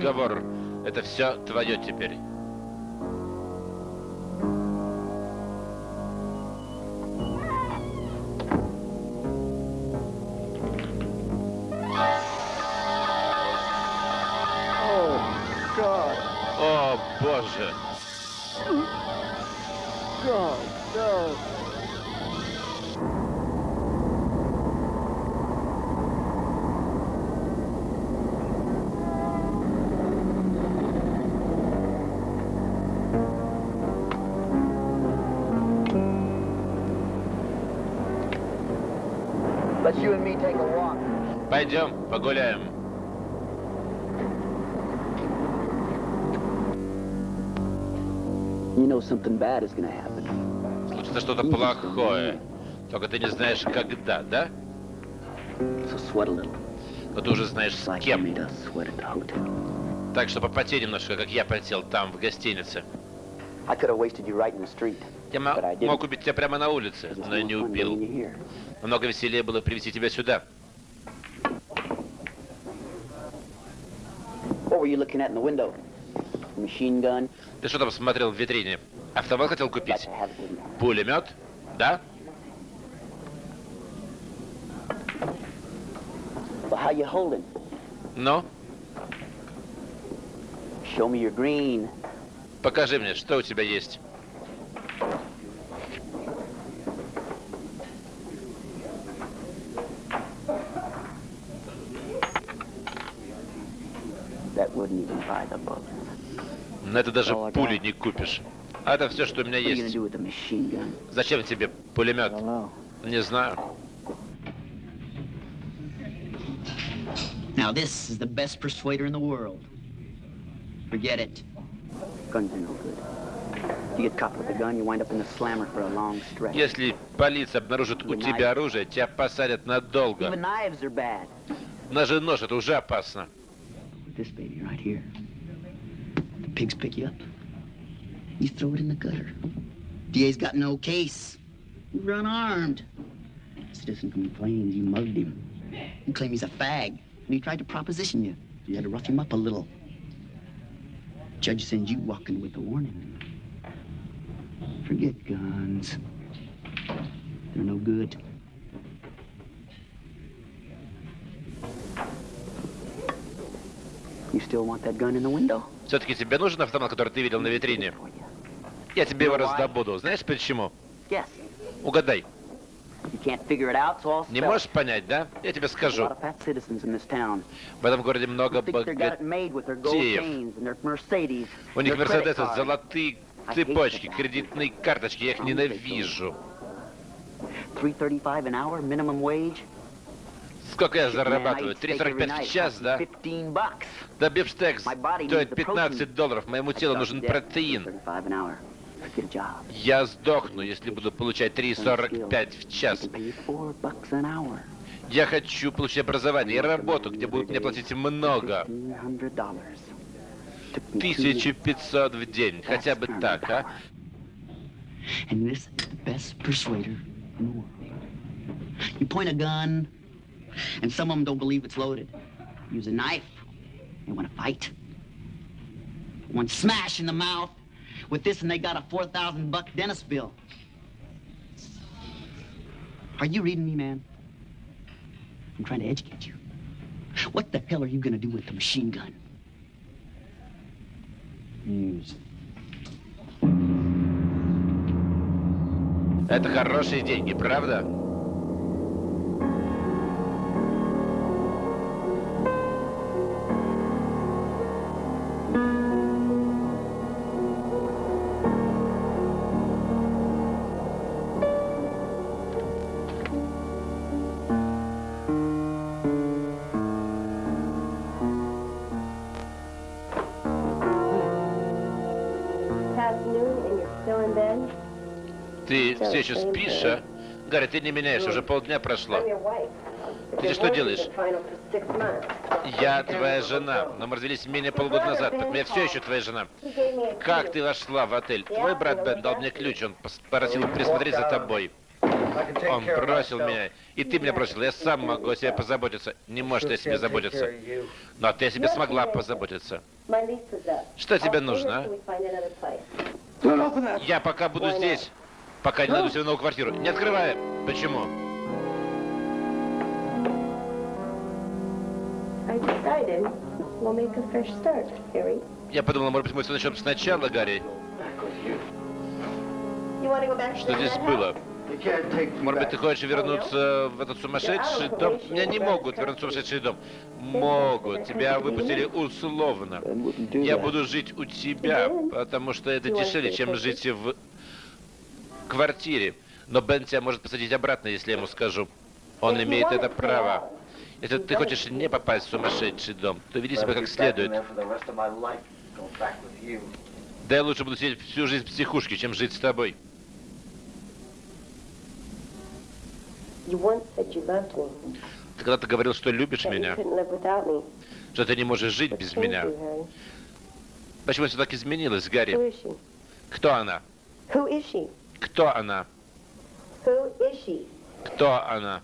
Договор. Это все твое теперь. О, боже. Пойдем, погуляем. You know something bad is gonna happen. Случится что-то плохое. Только ты не знаешь, когда, да? So sweat a little. Но ты уже знаешь, с кем. Так что попотей немножко, как я потел там, в гостинице. Я мог убить тебя прямо на улице, но я не убил. Намного веселее было привести тебя сюда. Ты что там смотрел в витрине? Автомат хотел купить? Пулемет? Да? Ну, покажи мне, что у тебя есть. That wouldn't even buy the bullet. На это даже пули не купишь. А это все, что у меня есть. Зачем тебе пулемет? Не знаю. Now, this is the best persuader in the world. Forget it. Guns are no good. You get caught with a gun, you wind up in the slammer for a long stretch. Если полиция обнаружит у тебя оружие, тебя посадят Even надолго. knives are bad. Ножи нож, это уже опасно. This baby right here. The pigs pick you up. You throw it in the gutter. DA's got no case. You run armed. Citizen complains you mugged him. You claim he's a fag, and he tried to proposition you. You had to rough him up a little. Judge sends you walking with a warning. Forget guns. They're no good. Все-таки тебе нужен автомат, который ты видел на витрине? Я тебе его раздобуду. Знаешь почему? Угадай. Не можешь понять, да? Я тебе скажу. В этом городе много богатеев. У них Мерседесы, золотые цепочки, кредитные карточки. Я их ненавижу. 335 an hour, minimum wage. Сколько я зарабатываю? eat steak every 3,45 night, в час, да? 15 bucks. Да бифштекс стоит needs the 15 долларов. Моему телу нужен протеин. 35 an hour. Get a job. Я сдохну, если буду получать 3,45 в час. Я хочу получить образование и работу, где будут мне платить много. $1,500. Took me two 1500 в день. Хотя бы так, а? And this is the best persuader in the world. You point a gun, and some of them don't believe it's loaded. Use a knife, they want to fight. One smash in the mouth with this, and they got a 4,000 buck dentist bill. Are you reading me, man? I'm trying to educate you. What the hell are you gonna do with the machine gun? Use it. Это хорошие деньги, правда? Еще спишь, а? Гарри, ты не меняешься, уже полдня прошло. Ты что делаешь? Я твоя жена, но мы развелись менее полгода назад, поэтому я все еще твоя жена. Как ты вошла в отель? Твой брат Бен дал мне ключ, он пос- просил присмотреть за тобой. Он бросил меня, и ты меня бросил. Я сам могу о себе позаботиться. Не может о себе заботиться. Но ты о себе смогла позаботиться. Что тебе нужно, а? Я пока буду здесь, пока не найду себе новую квартиру. Не открывай. Почему? Я подумал, может быть, мы все начнем сначала, Гарри. Что здесь было? Может быть, ты хочешь вернуться в этот сумасшедший дом? Меня не могут вернуть в сумасшедший дом. Могут. Тебя выпустили условно. Я буду жить у тебя, потому что это дешевле, чем жить в квартире. Но Бен тебя может посадить обратно, если я ему скажу. Он имеет это право. Если ты хочешь не попасть в сумасшедший дом, то веди себя как следует. Да я лучше буду сидеть всю жизнь в психушке, чем жить с тобой. Ты когда-то говорил, что любишь меня, что ты не можешь жить без меня. Почему все так изменилось, Гарри? Кто она? Кто она? Who is she? Кто она?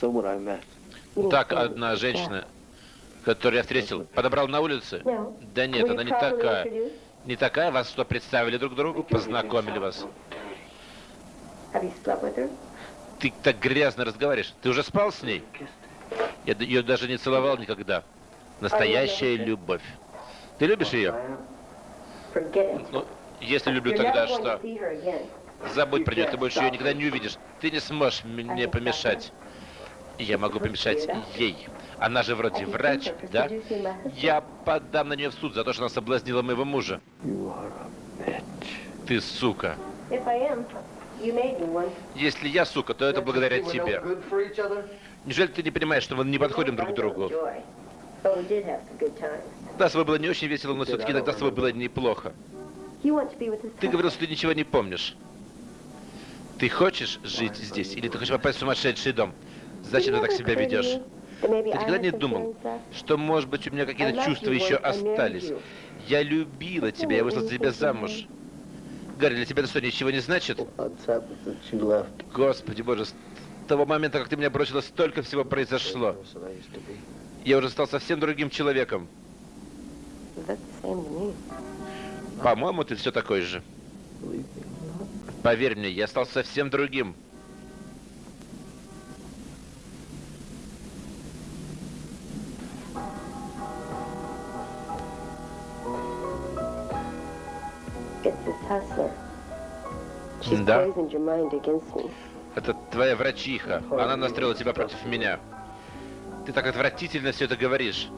Someone I met. Так, одна женщина, которую я встретил, подобрал на улице? No. Да нет, она не такая. Не такая? Вас что, представили друг другу? Познакомили вас? Her? Ты так грязно разговариваешь. Ты уже спал с ней? Я ее даже не целовал никогда. Настоящая любовь. Ты любишь ее? Ну, если люблю, тогда что? Забудь про нее, ты больше ее никогда не увидишь. Ты не сможешь мне помешать. Я могу помешать ей. Она же вроде врач, да? Я подам на нее в суд за то, что она соблазнила моего мужа. Ты сука. Если я сука, то это благодаря тебе. Неужели ты не понимаешь, что мы не подходим друг к другу? Да, с тобой было не очень весело, но все-таки иногда с тобой было неплохо. You want to be with this Ты говорил, что ты ничего не помнишь. Ты хочешь жить здесь, или ты хочешь попасть в сумасшедший дом? Зачем ты так себя ведешь? Ты никогда не думал, что, может быть, у меня какие-то чувства еще остались? Я любила тебя, я вышла за тебя замуж. Гарри, для тебя это что, ничего не значит? Господи боже, с того момента, как ты меня бросила, столько всего произошло. Я уже стал совсем другим человеком. По-моему, ты все такой же. Поверь мне, я стал совсем другим. Да. Это твоя врачиха. Она настроила тебя против меня. Ты так отвратительно все это говоришь.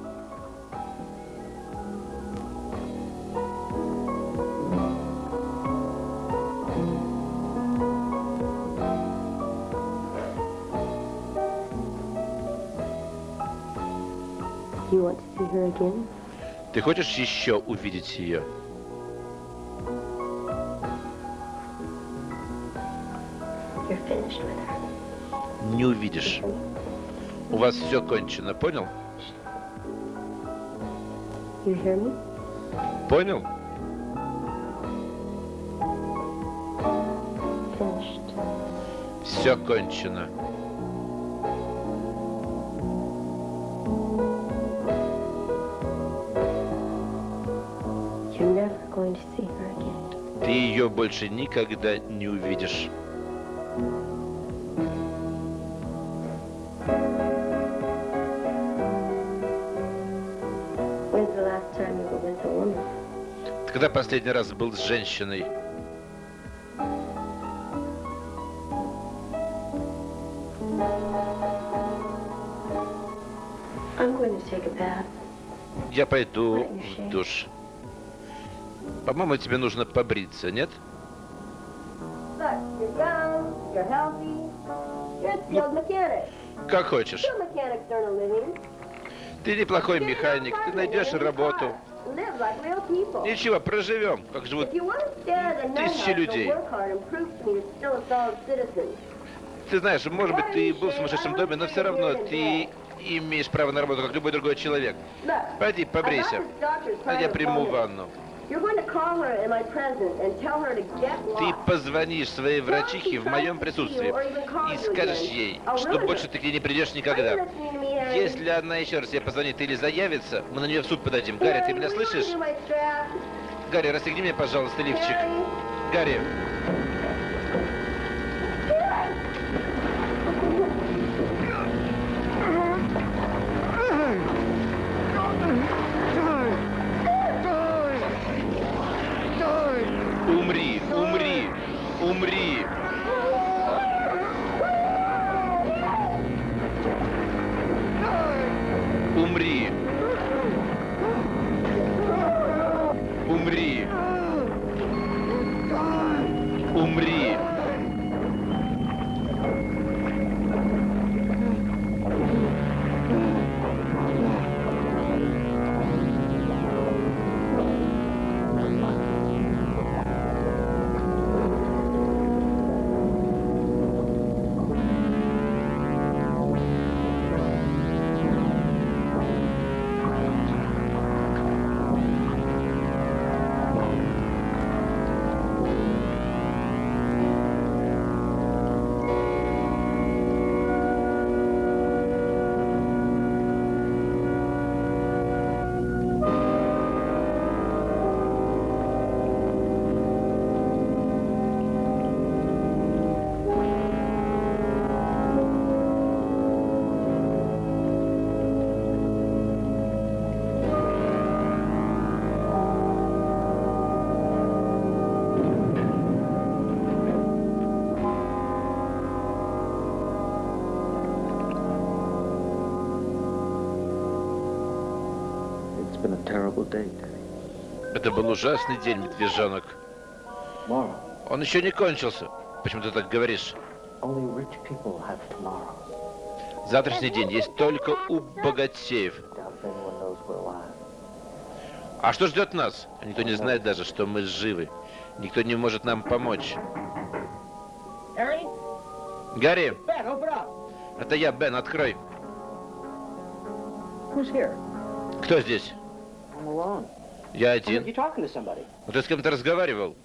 You want to see her again? Ты хочешь еще увидеть ее? You're finished with her. Не увидишь. У вас все кончено, понял? You hear me? Понял? Finished. Все кончено. Ты ее больше никогда не увидишь. Когда последний раз был с женщиной? Я пойду в душ. По-моему, тебе нужно побриться, нет? Look, you're young, you're healthy, you're a skilled mechanic. Как хочешь. Ты неплохой механик, ты найдешь работу. Ничего, проживем, как живут тысячи людей. Ты знаешь, может быть, ты был в сумасшедшем доме, но все равно ты имеешь право на работу, как любой другой человек. Пойди, побрейся. А я приму ванну. Ты позвонишь своей врачихе в моем присутствии и скажешь ей, что больше ты к ней не придешь никогда. Если она еще раз тебе позвонит или заявится, мы на нее в суд подадим. Гарри, ты меня слышишь? Гарри, расстегни мне, пожалуйста, лифчик. Гарри, Это был ужасный день, медвежонок. Он еще не кончился. Почему ты так говоришь? Завтрашний день есть только у богатеев. А что ждет нас? Никто не знает даже, что мы живы. Никто не может нам помочь. Гарри, это я, Бен, открой. Кто здесь? Я один. Ну, ты с кем-то разговаривал?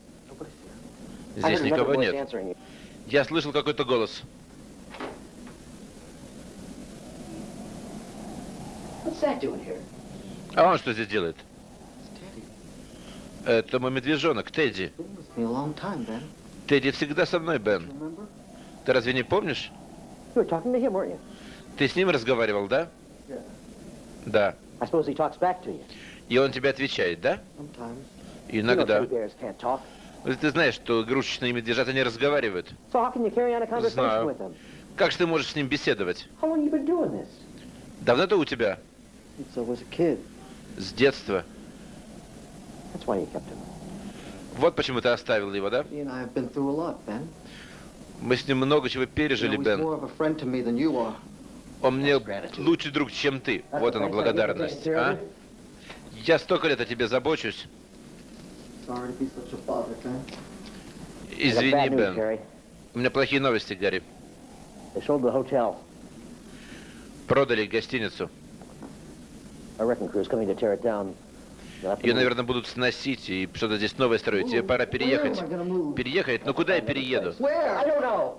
Здесь никого нет. Я слышал какой-то голос. А он что здесь делает? Это мой медвежонок, Тедди. Тедди всегда со мной, Бен. Ты разве не помнишь? Ты с ним разговаривал, да? Да. И он тебе отвечает, да? Иногда. Ты знаешь, что игрушечные медвежата не разговаривают. Знаю. Как же ты можешь с ним беседовать? Давно это у тебя? С детства. Вот почему ты оставил его, да? Мы с ним много чего пережили, Бен. Он мне лучший друг, чем ты. Вот она, благодарность, а? Я столько лет о тебе забочусь. Извини, Бен. У меня плохие новости, Гарри. Продали гостиницу. Ее, наверное, будут сносить и что-то здесь новое строить. Тебе пора переехать. Переехать? Ну куда я перееду?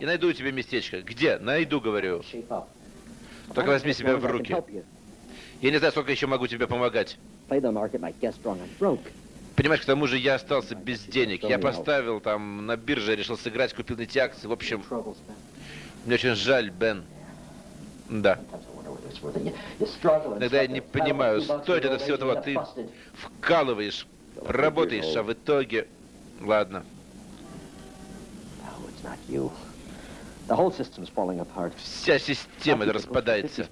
Я найду тебе местечко. Где? Найду, говорю. Только возьми себя в руки. Я не знаю, сколько еще могу тебе помогать. Понимаешь, к тому же я остался без денег. Я поставил там на бирже, решил сыграть, купил эти акции. В общем, мне очень жаль, Бен. Да. Иногда я не понимаю, стоит это всего того. Ты вкалываешь, работаешь, а в итоге... Ладно. Вся система распадается.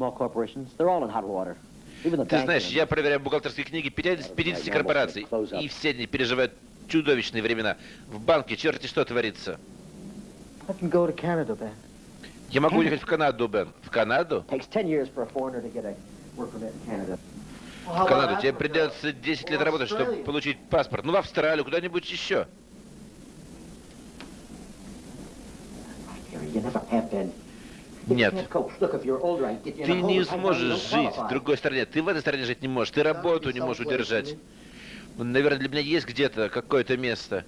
Ты знаешь, я проверяю бухгалтерские книги 50, 50 корпораций, и все они переживают чудовищные времена. В банке черти что творится. Я могу уехать в Канаду, Бен. В Канаду? Takes 10 years for a foreigner to get a work permit in Canada. В Канаду. Тебе придется 10 лет работать, чтобы получить паспорт. Ну, в Австралию, куда-нибудь еще. Нет. Ты не сможешь жить в другой стране. Ты в этой стране жить не можешь. Ты работу не можешь удержать. Ну, наверное, для меня есть где-то какое-то место.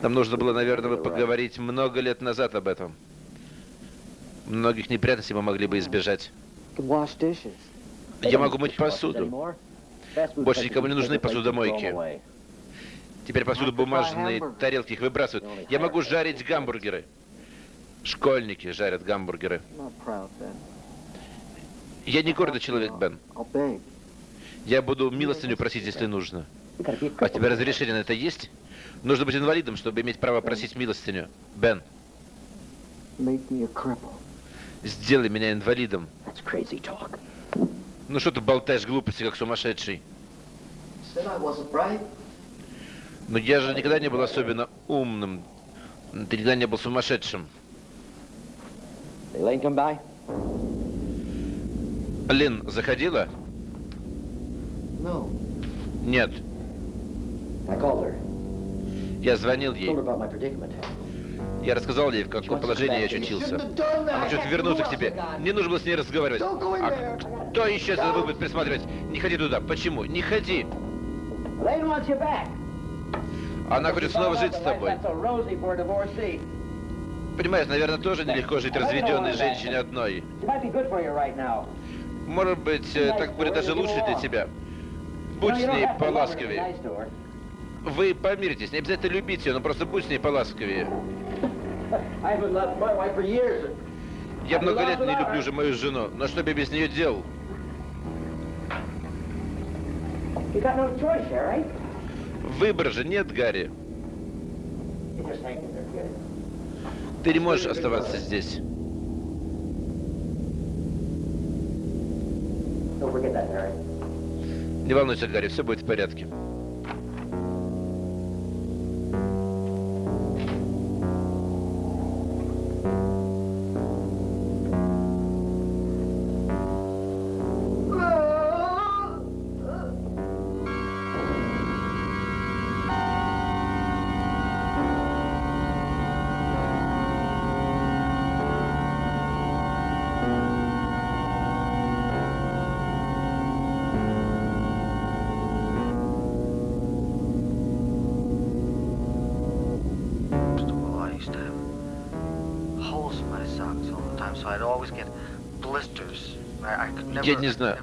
Нам нужно было, наверное, поговорить много лет назад об этом. Многих неприятностей мы могли бы избежать. Я могу мыть посуду. Больше никому не нужны посудомойки. Теперь посуду бумажные тарелки их выбрасывают. Я могу жарить гамбургеры. Школьники жарят гамбургеры. Я не гордый человек, Бен. Я буду милостыню просить, если нужно. А у тебя разрешение на это есть? Нужно быть инвалидом, чтобы иметь право просить милостыню. Бен, сделай меня инвалидом. Ну что ты болтаешь глупости, как сумасшедший? Said I wasn't right. Но я же никогда не был особенно умным. Ты никогда не был сумасшедшим. Лин заходила? No. Нет. I called her. Я звонил ей. Я рассказал ей, в каком положении я очутился. Она хочет вернуться к тебе. Мне нужно было с ней разговаривать. А кто еще за тобой будет присматривать? Не ходи туда. Почему? Не ходи. Elaine wants you back. Она хочет снова жить с тобой. Понимаешь, наверное, тоже нелегко жить разведенной женщине одной. Right. Может быть, э, так будет даже лучше для тебя. Будь с ней поласковее. Вы помиритесь, не обязательно любить ее, но просто будь с ней поласковее. Я много лет не люблю уже мою жену, но что бы без нее делал? You got no choice, Harry. Выбора же нет, Гарри. Ты не можешь оставаться здесь. Не волнуйся, Гарри, все будет в порядке. Я не знаю.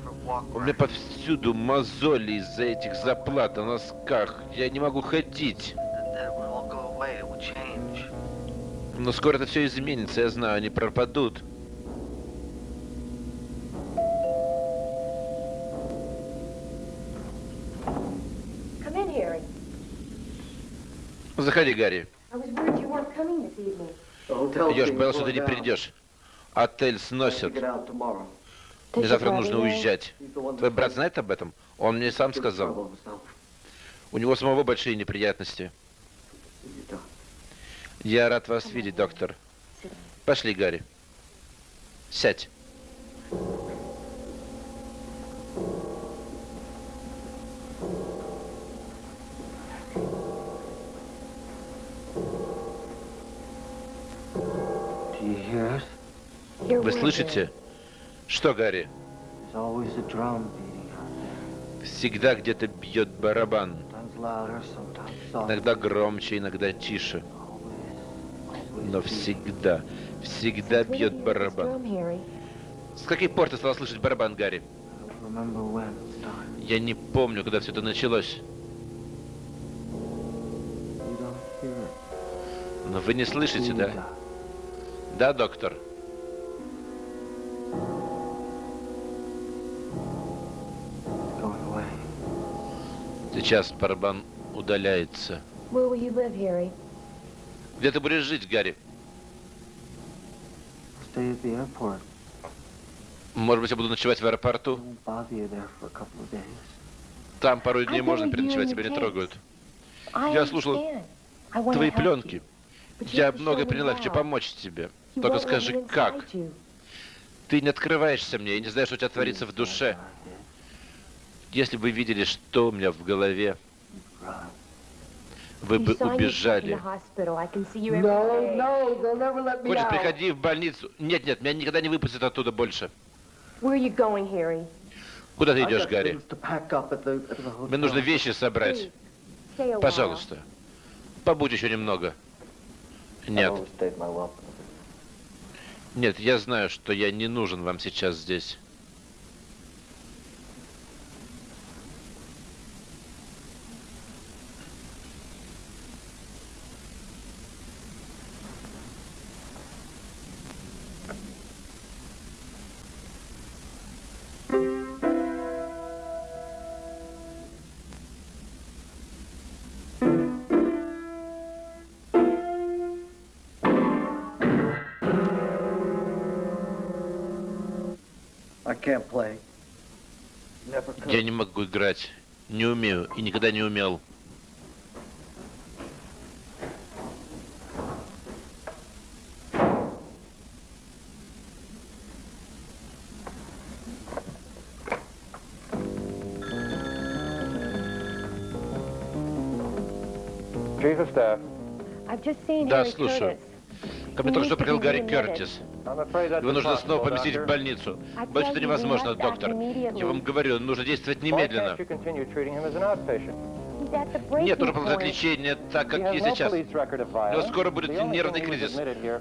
У меня повсюду мозоли из-за этих заплат на носках. Я не могу ходить. Но скоро это все изменится, я знаю, они пропадут. Заходи, Гарри. Идешь, боялся, ты не придешь. Отель сносят. Мне завтра нужно уезжать. Твой брат знает об этом? Он мне сам сказал. У него самого большие неприятности. Я рад вас видеть, доктор. Пошли, Гарри. Сядь. Вы слышите? Что, Гарри? Всегда где-то бьет барабан. Иногда громче, иногда тише. Но всегда, всегда бьет барабан. С каких пор ты стала слышать барабан, Гарри? Я не помню, когда все это началось. Но вы не слышите, да? Да, доктор? Сейчас барабан удаляется. Live? Где ты будешь жить, Гарри? Может быть, я буду ночевать в аэропорту? Там пару дней I можно переночевать, тебя не трогают. Я слушал Твои пленки. Я много приняла, хочу помочь тебе. Только скажи, как? Ты не открываешься мне и не знаешь, что у тебя творится в душе. Если бы видели, что у меня в голове, вы бы убежали. Хочешь, приходи в больницу. Нет, нет, меня никогда не выпустят оттуда больше. Куда ты идешь, Гарри? Мне нужно вещи собрать. Пожалуйста. Побудь еще немного. Нет, нет, я знаю, что я не нужен вам сейчас здесь. Я не могу играть. Не умею и никогда не умел. Да, слушаю. Ко мне только что приехал Гарри Кертис. Его нужно снова поместить в больницу. Боюсь, tell это невозможно, доктор. Я вам говорю, нужно действовать немедленно. Нет, нужно продолжать лечение так, как no сейчас. violence. скоро будет нервный кризис.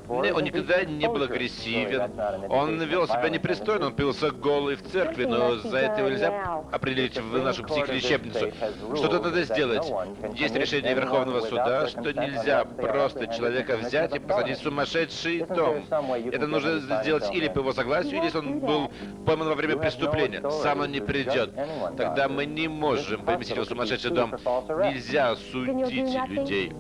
Он никогда не был агрессивен. Он вел себя непристойно, он пился голый в церкви, но за это нельзя определить в нашу психлечебницу. Что-то надо сделать. Есть решение Верховного суда, что нельзя просто человека взять и посадить в сумасшедший дом. Это нужно сделать или по его согласию, или если он был пойман во время преступления. Сам он не придет. Тогда мы не можем поместить его в сумасшедший дом. Нельзя судить людей.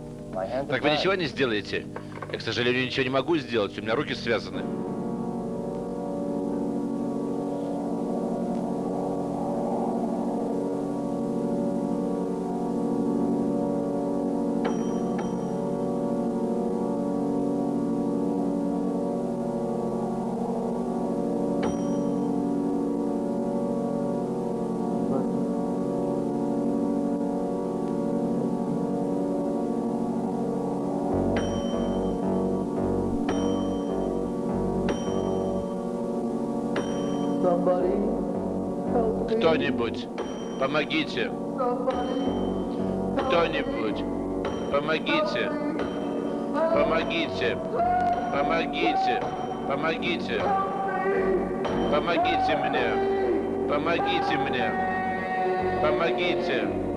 Так вы ничего не сделаете? Я, к сожалению, ничего не могу сделать, у меня руки связаны. Помогите. Кто-нибудь, помогите. Помогите. Помогите. Помогите. Помогите мне. Помогите мне. Помогите.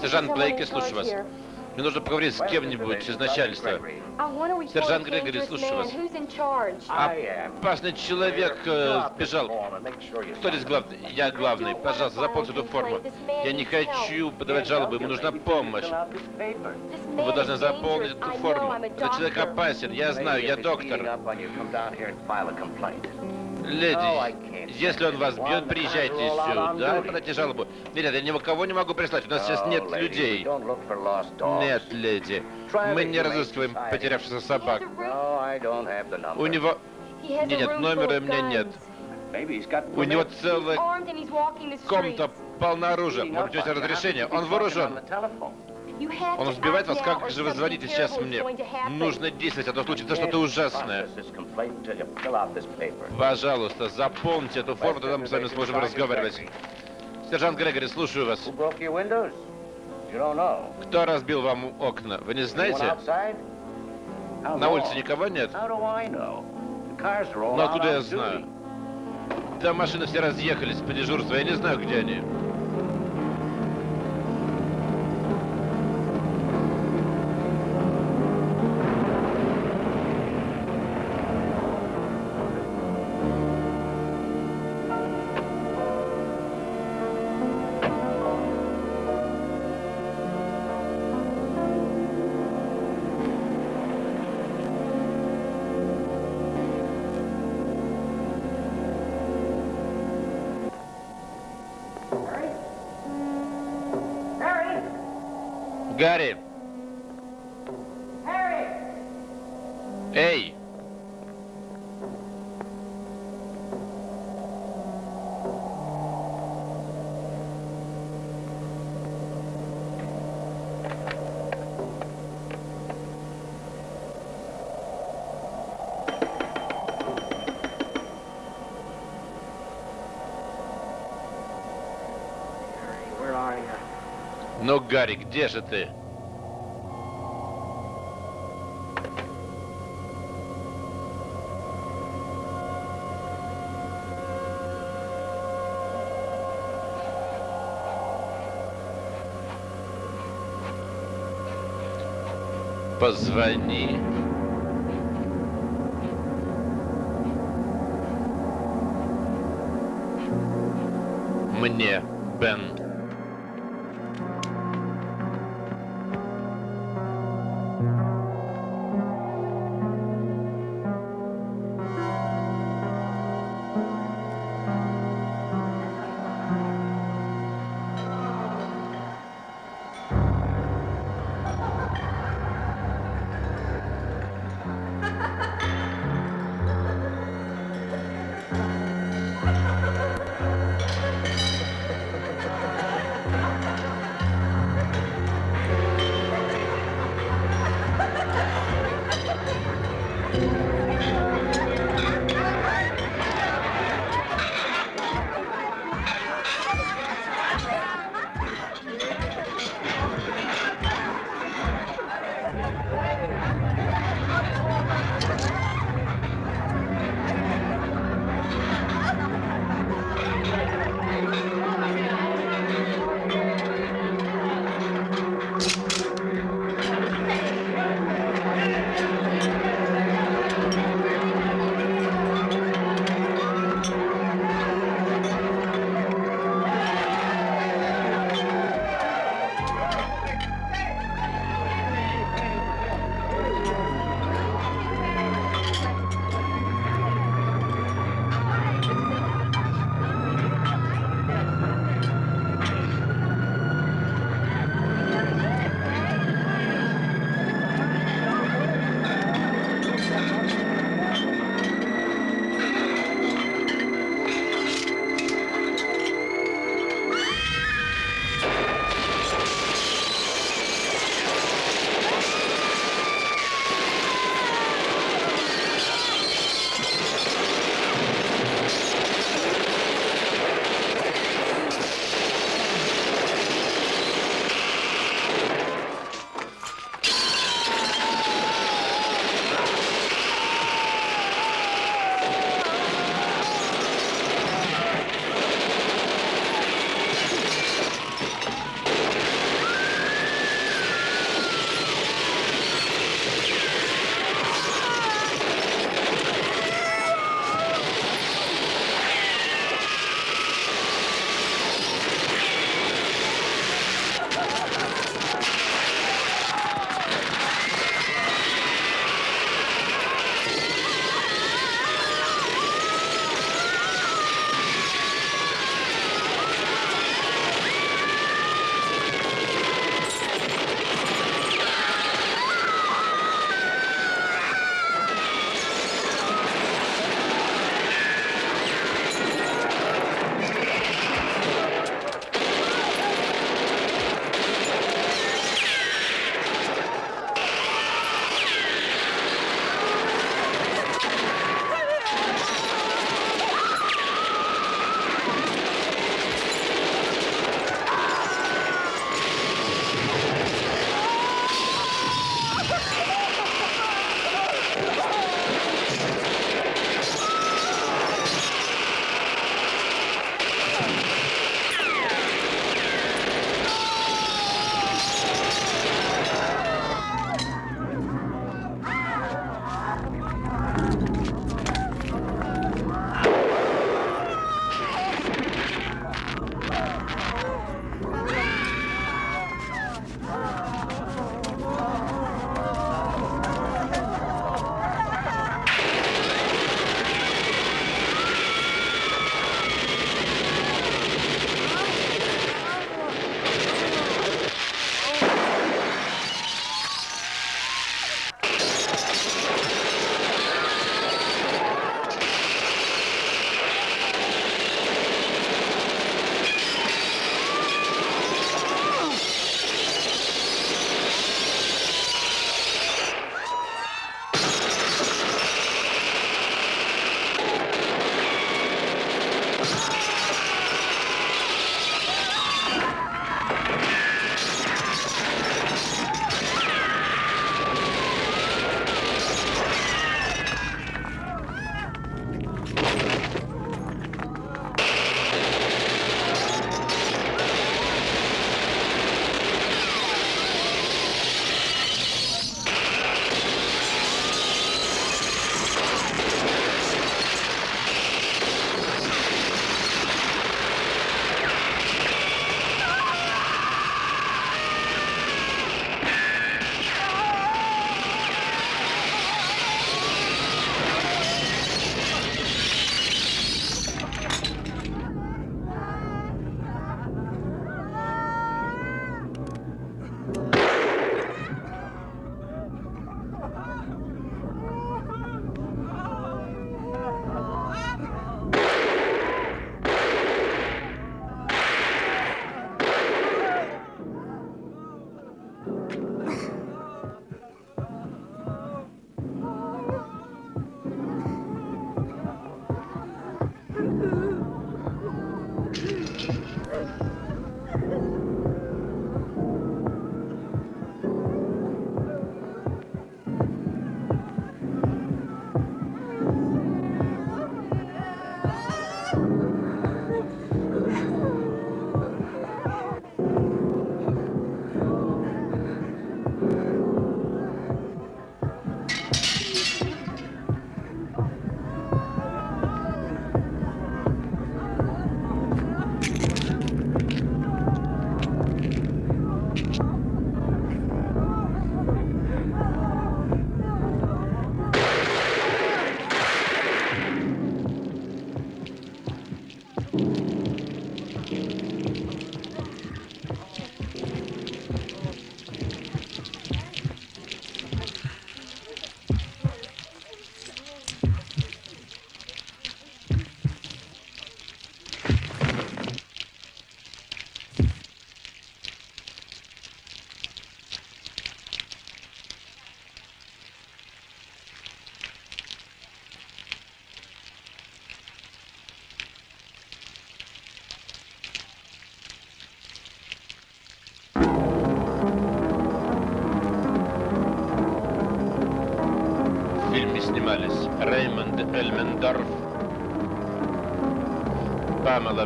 Сержант someone Блейк, in я слушаю вас. here. Мне нужно поговорить с кем-нибудь из начальства. Сержант Грегори, слушаю вас. Опасный человек э, сбежал. Кто здесь главный? Я главный. Пожалуйста, заполните эту форму. Я не хочу подавать жалобы, ему нужна помощь. Вы должны заполнить эту форму. Этот человек опасен, я знаю, я доктор. Леди, если он вас бьет, приезжайте сюда, подайте жалобу. Нет, я никого не могу прислать, у нас сейчас нет людей. Нет, леди, мы не разыскиваем потерявшихся собак. У него... Нет, нет, номера у меня нет. У него целая комната полна оружия. У вас разрешение? Он вооружен. Он сбивает вас, как же вы звоните сейчас мне? Нужно действовать, а то случится что-то ужасное. Пожалуйста, заполните эту форму, тогда мы с вами сможем разговаривать. Сержант Грегори, слушаю вас. Кто разбил вам окна? Вы не знаете? На улице никого нет? Но откуда я знаю? Там машины все разъехались по дежурству, я не знаю, где они. Ну, Гарри, где же ты? Позвони. Мне, Бен.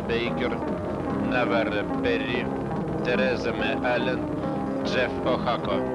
Бейкер, Наварра Перри, Тереза М. Аллен, Джефф О'Хако.